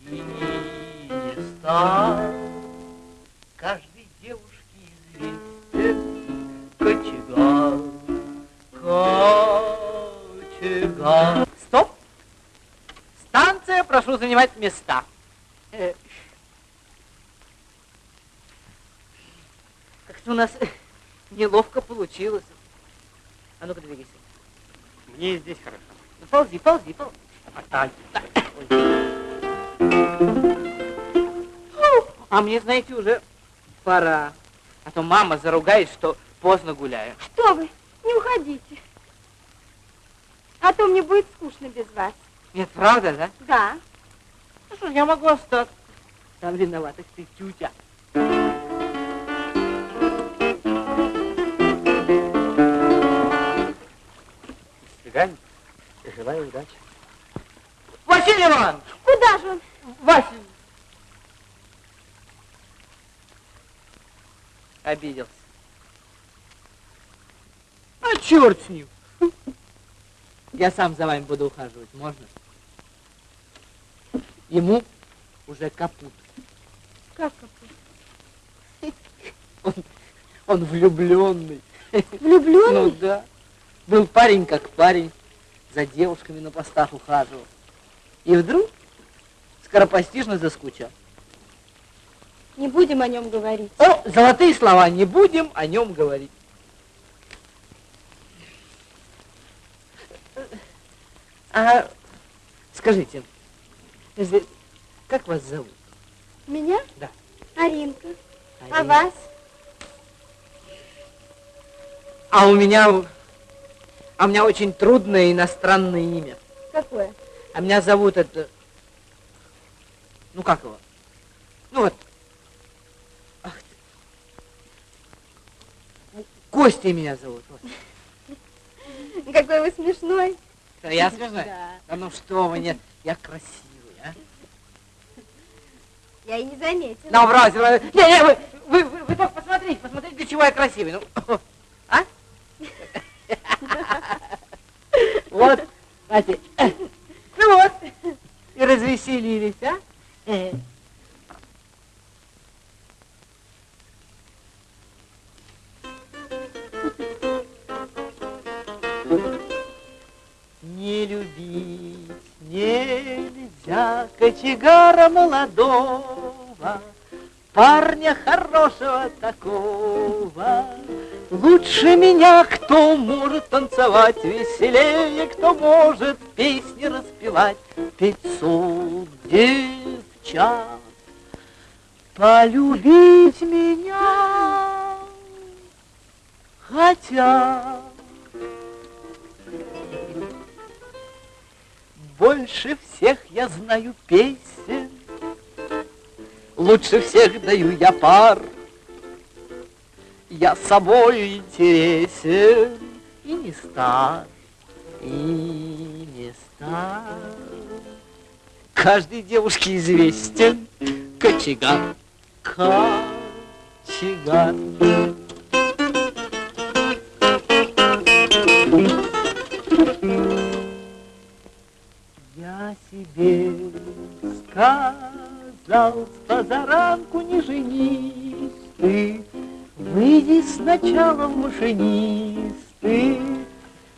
Speaker 1: и не стар. Каждой девушке известен кочегар, кочегар. Стоп! Станция, прошу занимать места. Э, Как-то у нас неловко получилось. А ну-ка двигайся.
Speaker 2: Мне здесь хорошо.
Speaker 1: Ну, ползи, ползи, ползи. А мне, знаете, уже пора. А то мама заругает, что поздно гуляю.
Speaker 4: Что вы, не уходите. А то мне будет скучно без вас.
Speaker 1: Нет, правда, да?
Speaker 4: Да.
Speaker 1: Ну что ж, я могу остаться. Там виновата ты, тютя.
Speaker 2: До свидания. Желаю удачи.
Speaker 1: Василий Иванович!
Speaker 4: Куда же он?
Speaker 1: Вася! Обиделся. А черт с ним. Я сам за вами буду ухаживать, можно? Ему уже капут.
Speaker 4: Как какой?
Speaker 1: Он, он влюбленный.
Speaker 4: Влюбленный?
Speaker 1: Ну да. Был парень как парень, за девушками на постах ухаживал. И вдруг скоропостижно заскучал.
Speaker 4: Не будем о нем говорить.
Speaker 1: О, золотые слова, не будем о нем говорить. А скажите, как вас зовут?
Speaker 4: Меня?
Speaker 1: Да.
Speaker 4: Аринка. А
Speaker 1: Арина.
Speaker 4: вас?
Speaker 1: А у меня, а у меня очень трудное иностранное имя.
Speaker 4: Какое?
Speaker 1: А меня зовут это, ну как его? Ну вот. Ах ты. Костей меня зовут. Вот.
Speaker 4: Какой вы смешной.
Speaker 1: Да Я смешной?
Speaker 4: Да.
Speaker 1: Да ну что вы, нет, я красивый, а?
Speaker 4: Я и не заметила.
Speaker 1: Ну, брось. Не, не, вы, вы, вы, вы только посмотрите, посмотрите, для чего я красивый. Ну, а? Вот, знаете, вот, и разве повеселились, а? Э. Не любить нельзя кочегара молодого, парня хорошего такого. Лучше меня, кто может танцевать веселее, кто может песни распевать. Пятьсот девчат полюбить меня хотят. Больше всех я знаю песен, Лучше всех даю я пар. Я собою интересен и не стар, и не стар. Каждой девушке известен кочегар, кочегар. Я себе сказал, с позаранку не женись ты, Выйди сначала в машинисты.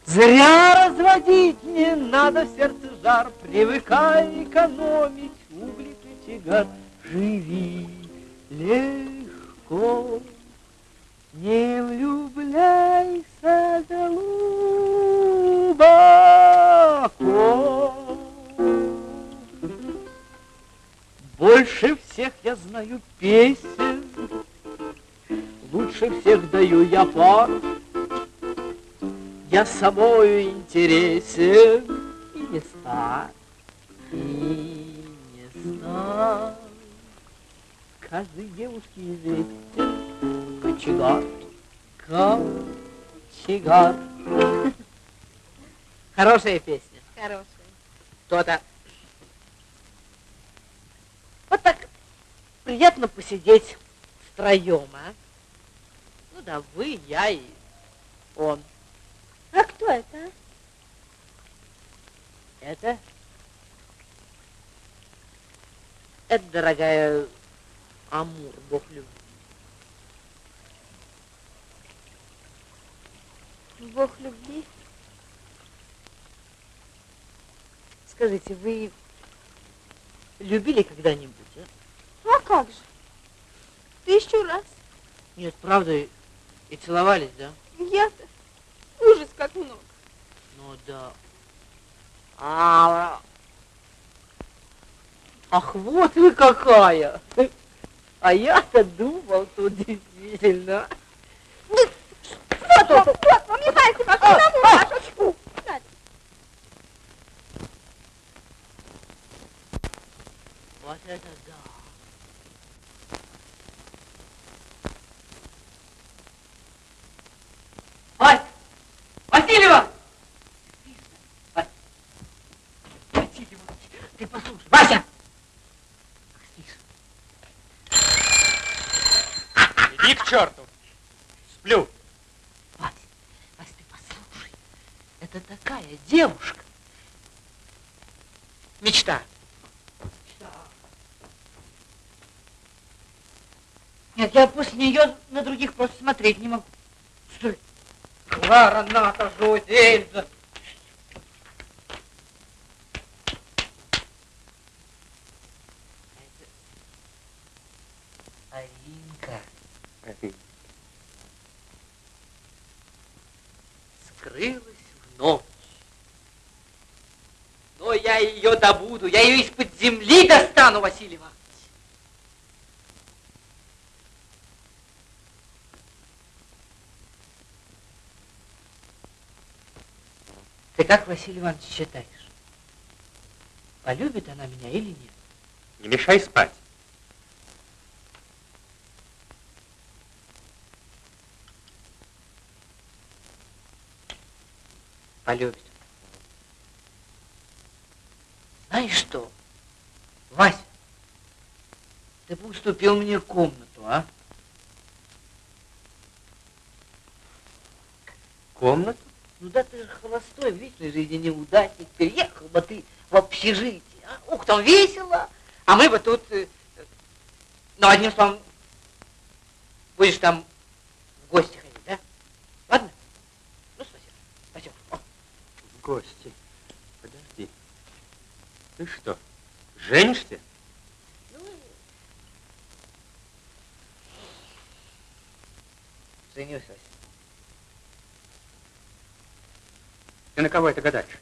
Speaker 1: Зря разводить не надо в сердце жар, Привыкай экономить угли кочегар. Живи легко, не влюбляйся глубоко. Больше всех я знаю песен, Лучше всех даю я пар. Я собою интересен и не стар, и не стар. Каждой девушке известен кочегар, кочегар. Хорошая песня.
Speaker 4: Хорошая.
Speaker 1: То-то. Вот так приятно посидеть втроем, а? Ну да, вы, я и он.
Speaker 4: А кто это? а?
Speaker 1: Это? Это, дорогая, Амур, бог любви.
Speaker 4: Бог любви.
Speaker 1: Скажите, вы любили когда-нибудь, а?
Speaker 4: Как же? Тысячу раз.
Speaker 1: Нет, правда, и, и целовались, да?
Speaker 4: Я-то ужас как много.
Speaker 1: Ну да. А, ах, вот вы какая! А я-то думал, тут действительно.
Speaker 4: Вот он, вот, он, Михаил Степанович, одному вашу очку.
Speaker 1: Вот это да. Вась! Васильева! Вась! Васильева, ты послушай. Вася!
Speaker 2: Иди к черту. Сплю.
Speaker 1: Вась, Вась, ты послушай. Это такая девушка. Мечта. Нет, я после нее на других просто смотреть не могу. Стой. Клара, Ната, Жози, Эльза. Аринка. Скрылась в ночь. Но я ее добуду, я ее из-под земли достану, Василий Иванович. Ты как, Василий Иванович, считаешь? Полюбит она меня или нет?
Speaker 2: Не мешай спать.
Speaker 1: Полюбит. Знаешь что, Вася, ты бы уступил мне комнату, а?
Speaker 2: Комнату?
Speaker 1: Ну да ты же холостой, в личной жизни неудачник. Переехал бы ты в общежитие. А? Ух, там весело. А мы бы тут... э, Ну, одним словом, будешь там в гости ходить, да? Ладно? Ну, спасибо. Спасибо. О.
Speaker 9: В гости. Подожди. Ты что, женишься?
Speaker 1: Женюсь, Вася.
Speaker 9: Ты на кого это гадаешь?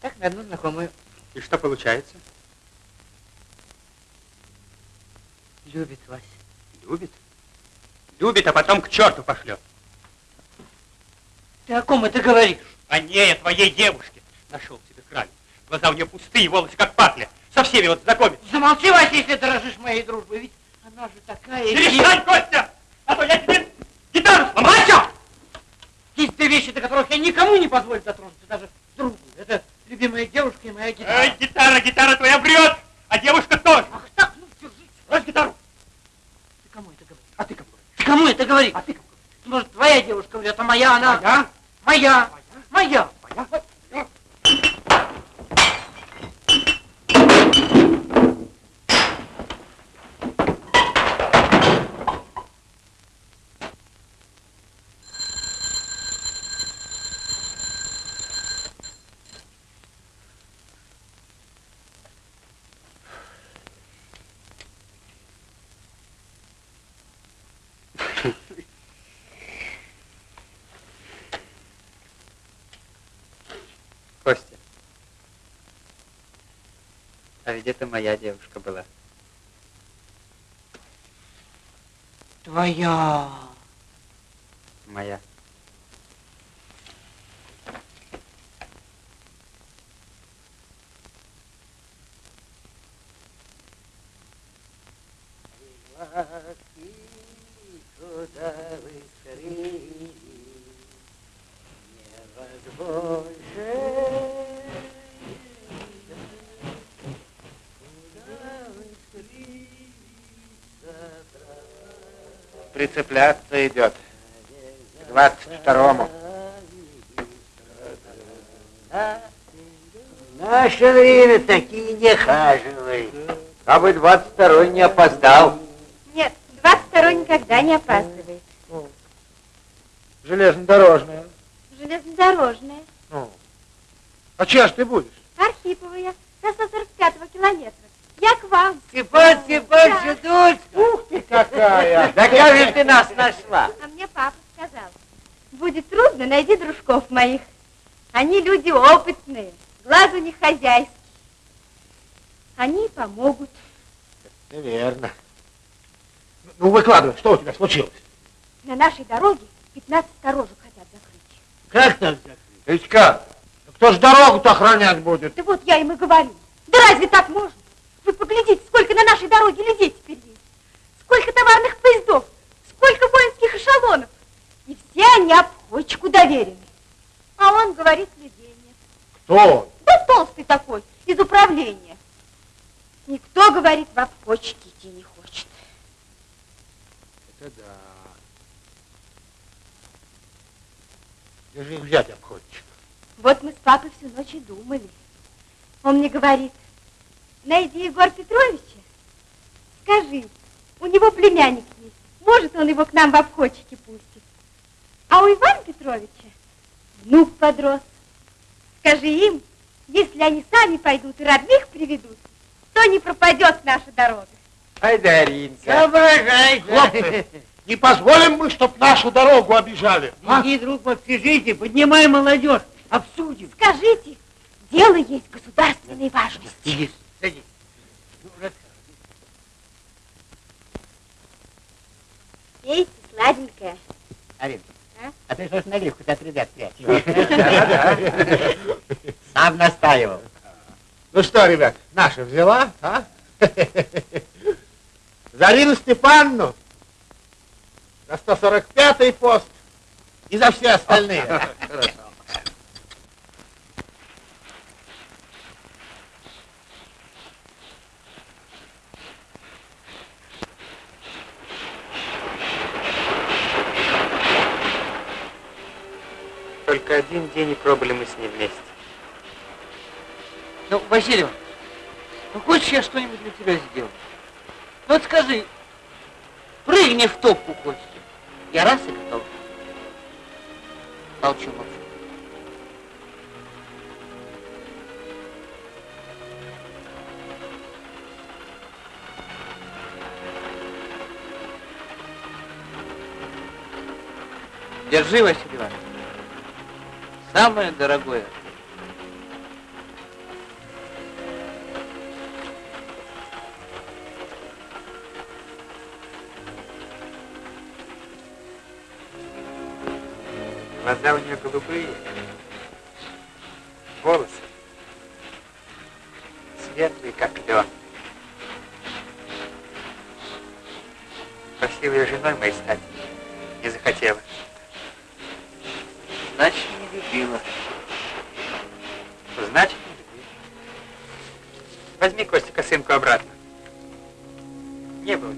Speaker 1: Так, на одну знакомую.
Speaker 9: И что получается?
Speaker 1: Любит Вася.
Speaker 9: Любит? Любит, а потом к черту пошлет.
Speaker 1: Ты о ком это говоришь?
Speaker 9: О ней, о твоей девушке. Нашел себе краль. Глаза у нее пустые, волосы как патля. Со всеми вот знакомит.
Speaker 1: Замолчи, Вася, если дорожишь моей дружбой. Ведь она же такая...
Speaker 9: Перестань, Костя! А то я тебе!
Speaker 1: Есть две вещи, до которых я никому не позволю дотронуться, даже другу. Это любимая девушка и моя гитара.
Speaker 9: Эй, гитара, гитара твоя врет, а девушка тоже.
Speaker 1: Ах так, ну держись.
Speaker 9: Брось гитару.
Speaker 1: Ты кому это говоришь?
Speaker 9: А ты кому?
Speaker 1: Ты кому это говоришь?
Speaker 9: А ты кому?
Speaker 1: Может, твоя девушка врет, а моя она...
Speaker 9: Моя?
Speaker 1: Моя. Моя.
Speaker 9: Моя? Костя. А ведь это моя девушка была.
Speaker 1: Твоя.
Speaker 9: Моя.
Speaker 19: Идет. К двадцать второму.
Speaker 3: В наше время такие не хаживай. А бы 22 не опоздал.
Speaker 4: Нет, 22 никогда не опаздывает.
Speaker 7: Железнодорожная.
Speaker 4: Железнодорожная.
Speaker 7: Ну. А чья ж ты будешь?
Speaker 4: Архиповая. Со 145 километра. Я к вам.
Speaker 3: Степан Степанович, дочка.
Speaker 7: Ух ты какая!
Speaker 3: Да как же ты нас нашла?
Speaker 4: А мне папа сказал. Будет трудно, найди дружков моих. Они люди опытные. Глаз у них хозяйский. Они помогут.
Speaker 7: Неверно. Ну, выкладывай, что у тебя случилось?
Speaker 4: На нашей дороге 15 сторожек хотят закрыть.
Speaker 3: Как так?
Speaker 7: Ведь как? Кто ж дорогу-то охранять будет?
Speaker 4: Да вот я им и говорю. Да разве так можно? Вы поглядите, сколько на нашей дороге людей теперь есть. Сколько товарных поездов, сколько воинских эшелонов. И все они обходчику доверены. А он говорит, людей нет.
Speaker 7: Кто?
Speaker 4: Да толстый такой, из управления. Никто, говорит, в обходчики идти не хочет.
Speaker 7: Это да. Где же их взять обходчик?
Speaker 4: Вот мы с папой всю ночь и думали. Он мне говорит, найди Егор Петровича, скажи, у него племянник есть, может он его к нам в обходчики пустит. А у Ивана Петровича внук подрос. Скажи им, если они сами пойдут и родных приведут, то не пропадет наша дорога.
Speaker 3: Ай, Даринка.
Speaker 1: Соображай.
Speaker 7: Хлопцы, не позволим мы, чтоб нашу дорогу обижали. а?
Speaker 1: Иди, друг, в общежитие, поднимай молодежь, обсудим.
Speaker 4: Скажите, дело есть государственной важности.
Speaker 1: Иди, садись.
Speaker 4: Пейте, сладенькое.
Speaker 3: Арин,
Speaker 4: А?
Speaker 3: а ты что ж наливку-то от ребят прячешь? Сам настаивал.
Speaker 7: Ну что, ребят, наша взяла, а? Зарину Степанну на 145-й пост и за все остальные.
Speaker 3: Хорошо.
Speaker 2: Только один день и пробыли мы с ней вместе.
Speaker 1: Ну, Васильев, ну хочешь я что-нибудь для тебя сделаю? Ну вот скажи, прыгни в топку, Костя. Я раз и готов. Молчу, молчу. Держи, Василий Иванович. Самое дорогое.
Speaker 2: Глаза у нее голубые, волосы светлые, как лен. Ее женой моей стать, не захотела.
Speaker 1: Любила.
Speaker 2: Значит. Возьми, Костя, косынку обратно. Не было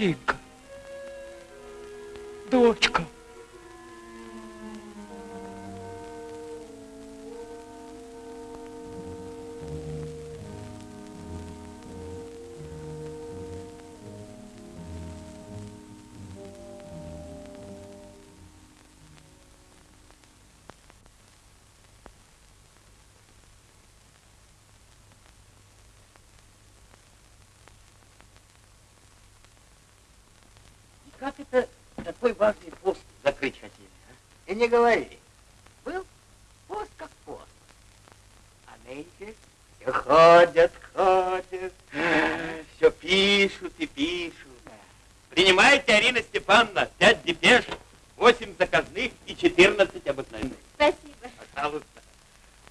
Speaker 20: Маринка,
Speaker 9: как это такой важный пост закрыть хотели, а?
Speaker 3: И не говори. Был пост как пост.
Speaker 9: А нынче все ходят, ходят, все пишут и пишут. Принимайте, Арина Степановна, пять депеш, восемь заказных и четырнадцать обыкновенных.
Speaker 4: Спасибо.
Speaker 9: Пожалуйста.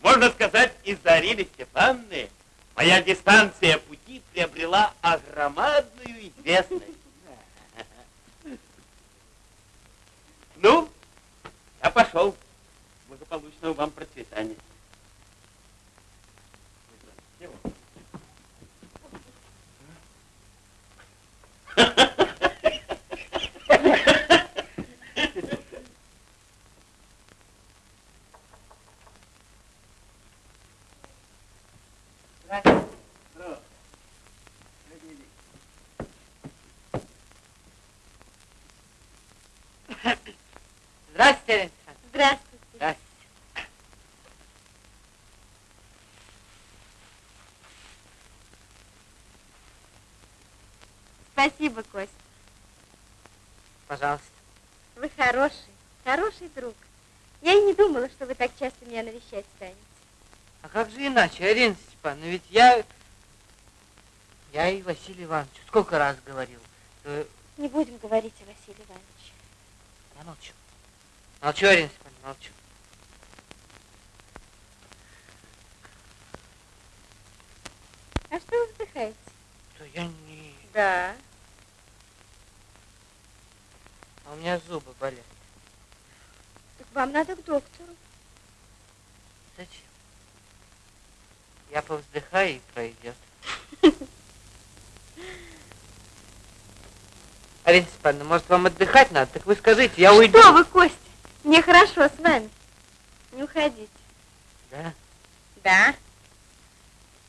Speaker 9: Можно сказать, из-за Арины Степановны моя дистанция пути приобрела огромадную известность. Ну, я пошел. Благополучного вам процветания.
Speaker 1: Здравствуйте, Елена Александровна.
Speaker 4: Здравствуйте.
Speaker 1: Здравствуйте.
Speaker 4: Спасибо, Костя.
Speaker 1: Пожалуйста.
Speaker 4: Вы хороший, хороший друг. Я и не думала, что вы так часто меня навещать станете.
Speaker 21: А как же иначе, Арина Степановна, ведь я... Я и Василий Иванович сколько раз говорил. что-
Speaker 4: Не будем говорить о Василии Ивановиче.
Speaker 21: Я молчу. Молчу, Арина Степановна, молчу.
Speaker 4: А что вы вздыхаете?
Speaker 21: То я не...
Speaker 4: Да.
Speaker 21: А у меня зубы болят.
Speaker 4: Так вам надо к доктору.
Speaker 21: Зачем? Я повздыхаю и пройдет. Арина Степановна, может, вам отдыхать надо? Так вы скажите, я уйду.
Speaker 4: Что вы, Костя? Мне хорошо с вами. Не уходите.
Speaker 21: Да?
Speaker 4: Да.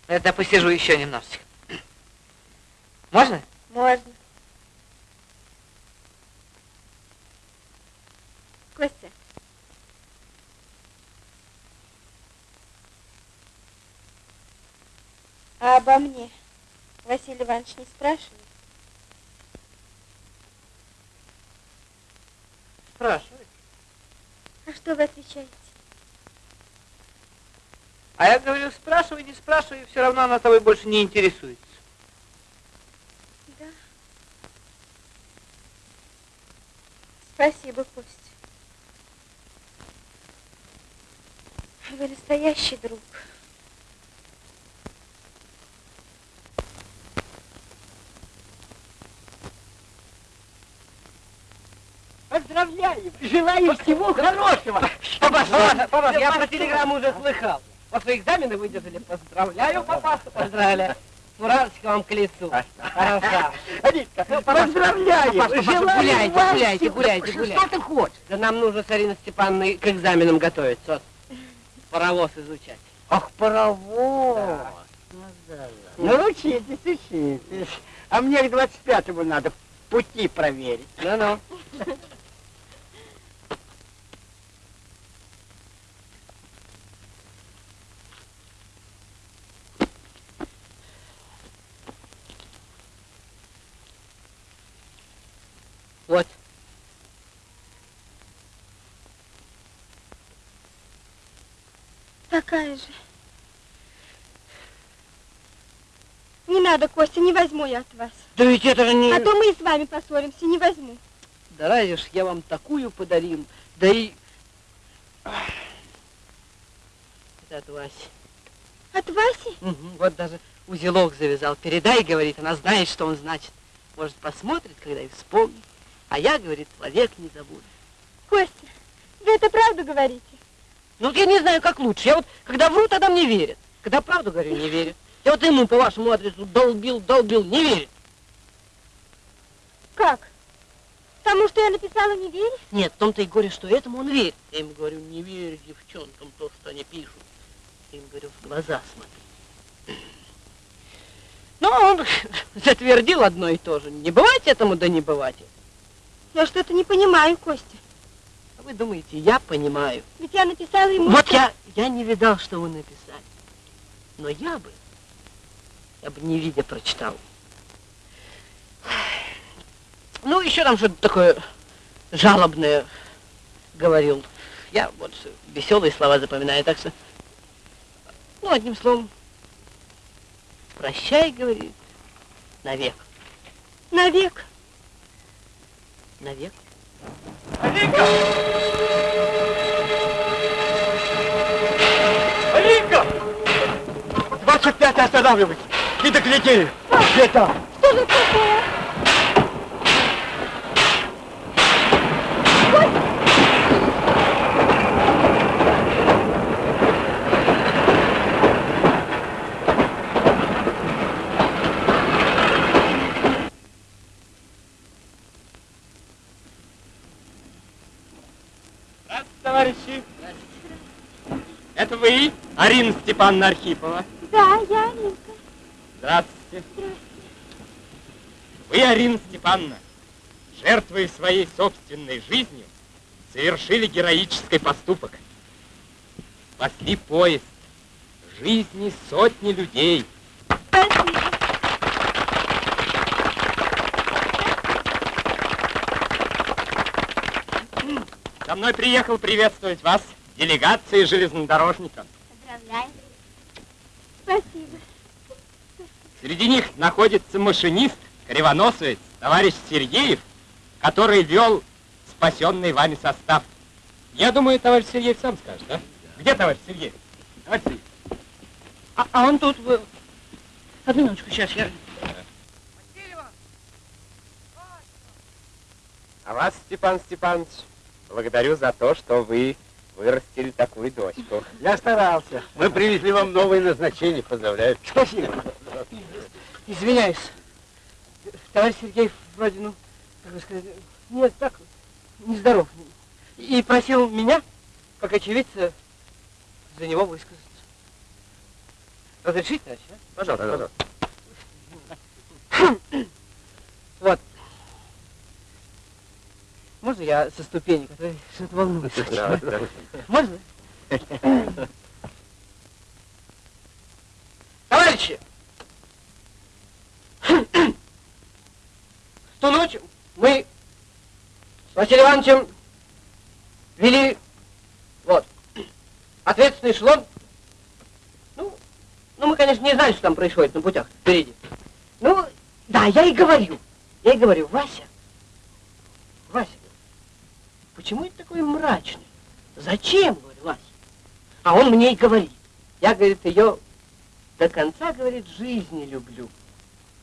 Speaker 21: Это посижу еще немножечко. Можно?
Speaker 4: Можно. Костя. А обо мне Василий Иванович не спрашивает?
Speaker 21: Спрашивай.
Speaker 4: А что вы отвечаете?
Speaker 21: А я говорю, спрашивай, не спрашивай, все равно она тобой больше не интересуется.
Speaker 4: Да. Спасибо, Костя. Вы настоящий друг.
Speaker 21: Поздравляю! Желаю всего хорошего! Папаша, папаша, я про телеграмму уже слыхал. Ваши экзамены выдержали. Поздравляю, папаша. Поздравляю. Фуражечка вам к лицу. Хорошо.
Speaker 12: Поздравляю!
Speaker 21: Папаша,
Speaker 12: Желаю
Speaker 21: гуляйте,
Speaker 12: вам
Speaker 21: гуляйте,
Speaker 12: всего-
Speaker 21: гуляйте,
Speaker 12: Что
Speaker 21: гуляйте.
Speaker 12: ты хочешь?
Speaker 21: Да нам нужно с Ариной Степановной к экзаменам готовиться. Паровоз изучать.
Speaker 12: Ах, паровоз. Ну, учитесь, учитесь. А мне к 25-му надо пути проверить.
Speaker 21: Ну-ну. Вот.
Speaker 4: Такая же. Не надо, Костя, не возьму я от вас.
Speaker 21: Да ведь это же не...
Speaker 4: А то мы и с вами поссоримся, не возьму.
Speaker 21: Да разве ж я вам такую подарил. Да и... Это от Васи.
Speaker 4: От Васи?
Speaker 21: Мгм, Вот даже узелок завязал. Передай, говорит, она знает, что он значит. Может, посмотрит, когда и вспомнит. А я, говорит, вовек не забуду.
Speaker 4: Костя, вы это правду говорите?
Speaker 21: Ну вот я не знаю, как лучше. Я вот, когда вру, тогда мне верят. Когда правду говорю, не верят. Я вот ему по вашему адресу долбил, долбил, не верит.
Speaker 4: Как? Тому, что я написала, не веришь?
Speaker 21: Нет, в том-то и горе, что этому он верит. Я им говорю, не верь девчонкам то, что они пишут. Я им говорю, в глаза смотри. Но он затвердил одно и то же. Не бывать этому, да не бывать.
Speaker 4: Я что-то не понимаю, Костя.
Speaker 21: Вы думаете, я понимаю.
Speaker 4: Ведь я написала ему...
Speaker 21: Вот
Speaker 4: что-
Speaker 21: я, я не видал, что вы написали. Но я бы, я бы не видя прочитал. Ну, еще там что-то такое жалобное говорил. Я вот веселые слова запоминаю, так что... Ну, одним словом, прощай, говорит, навек.
Speaker 4: Навек.
Speaker 21: Навек.
Speaker 3: Алинка! 25 останавливать! Не доглядели! Где там?
Speaker 4: Что же такое?
Speaker 2: Здравствуйте, товарищи. Это вы, Арина Степановна Архипова?
Speaker 4: Да, я Алинка.
Speaker 2: Здравствуйте. Вы, Арина Степановна, жертвуя своей собственной жизнью, совершили героический поступок. Спасли поезд, жизни сотни людей.
Speaker 4: Спасибо.
Speaker 22: Со мной приехал приветствовать вас делегация железнодорожников.
Speaker 4: Поздравляю. Спасибо.
Speaker 22: Среди них находится машинист, кривоносовец, товарищ Сергеев, который вел спасенный вами состав. Я думаю, товарищ Сергеев сам скажет, да? Где товарищ Сергеев? Товарищ Сергеев.
Speaker 21: А, а он тут... вы- Одну минуточку, сейчас я...
Speaker 22: А вас, Степан Степанович, благодарю за то, что вы вырастили такую дочку.
Speaker 3: Я старался. Мы привезли вам новое назначение. Поздравляю.
Speaker 21: Спасибо. Извиняюсь. Товарищ Сергеев вроде, ну, как бы сказать, нет, так, нездоров. И просил меня, как очевидца, за него высказаться. Разрешите, товарищ, а?
Speaker 22: Пожалуйста, пожалуйста.
Speaker 21: Вот. Можно я со ступенек, а что-то волнуюсь. Можно? Товарищи! В ту ночь мы с Василием Ивановичем вели вот ответственный эшелон. Ну, ну, мы, конечно, не знали, что там происходит на путях впереди. Ну, да, я и говорю. Я и говорю, Вася, почему это такой мрачный? Зачем, говорю, Вася? А он мне и говорит. Я, говорит, ее до конца, говорит, жизни люблю.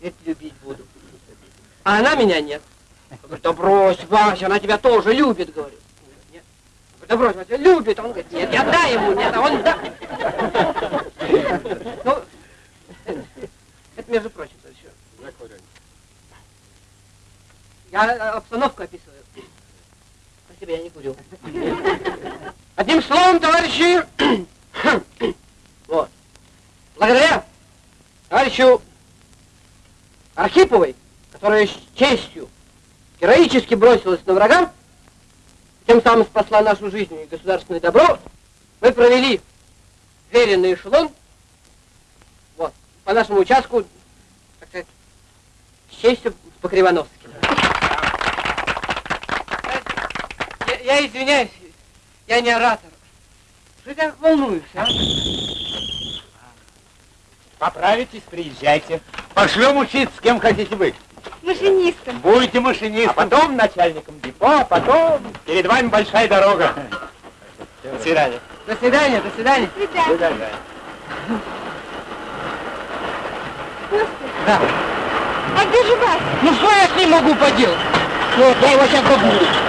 Speaker 21: Это любить буду. А она меня нет. Я говорю, да брось, Вася, она тебя тоже любит, говорю. Нет. Да брось, Вася, любит. Он говорит, нет, я дай ему, нет, а он да. Ну, это, между прочим, еще. Я э, обстановку описываю. Спасибо, я не курю. Одним словом, товарищи, вот, благодаря товарищу Архиповой, которая с честью героически бросилась на врага, тем самым спасла нашу жизнь и государственное добро, мы провели веренный эшелон, вот, по нашему участку, так сказать, с честью. Я, я извиняюсь, я не оратор. Что ты так волнуешься, а?
Speaker 3: Поправитесь, приезжайте. Пошлем учиться, с кем хотите быть.
Speaker 4: Машинистом.
Speaker 3: Будете машинистом.
Speaker 22: А потом начальником депо, а потом перед вами большая дорога. До свидания.
Speaker 21: До свидания, до свидания.
Speaker 4: До свидания. Костя,
Speaker 21: Да.
Speaker 4: а где же Вася?
Speaker 21: Ну что я с ним могу поделать? Ну, я его сейчас побуду.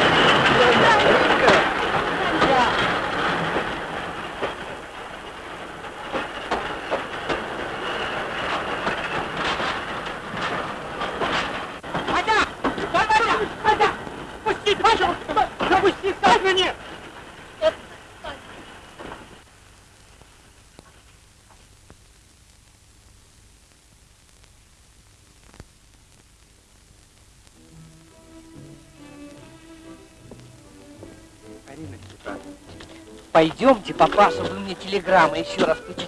Speaker 21: Пойдемте, папаша, вы мне телеграммы еще раз почитаете. Пойдемте.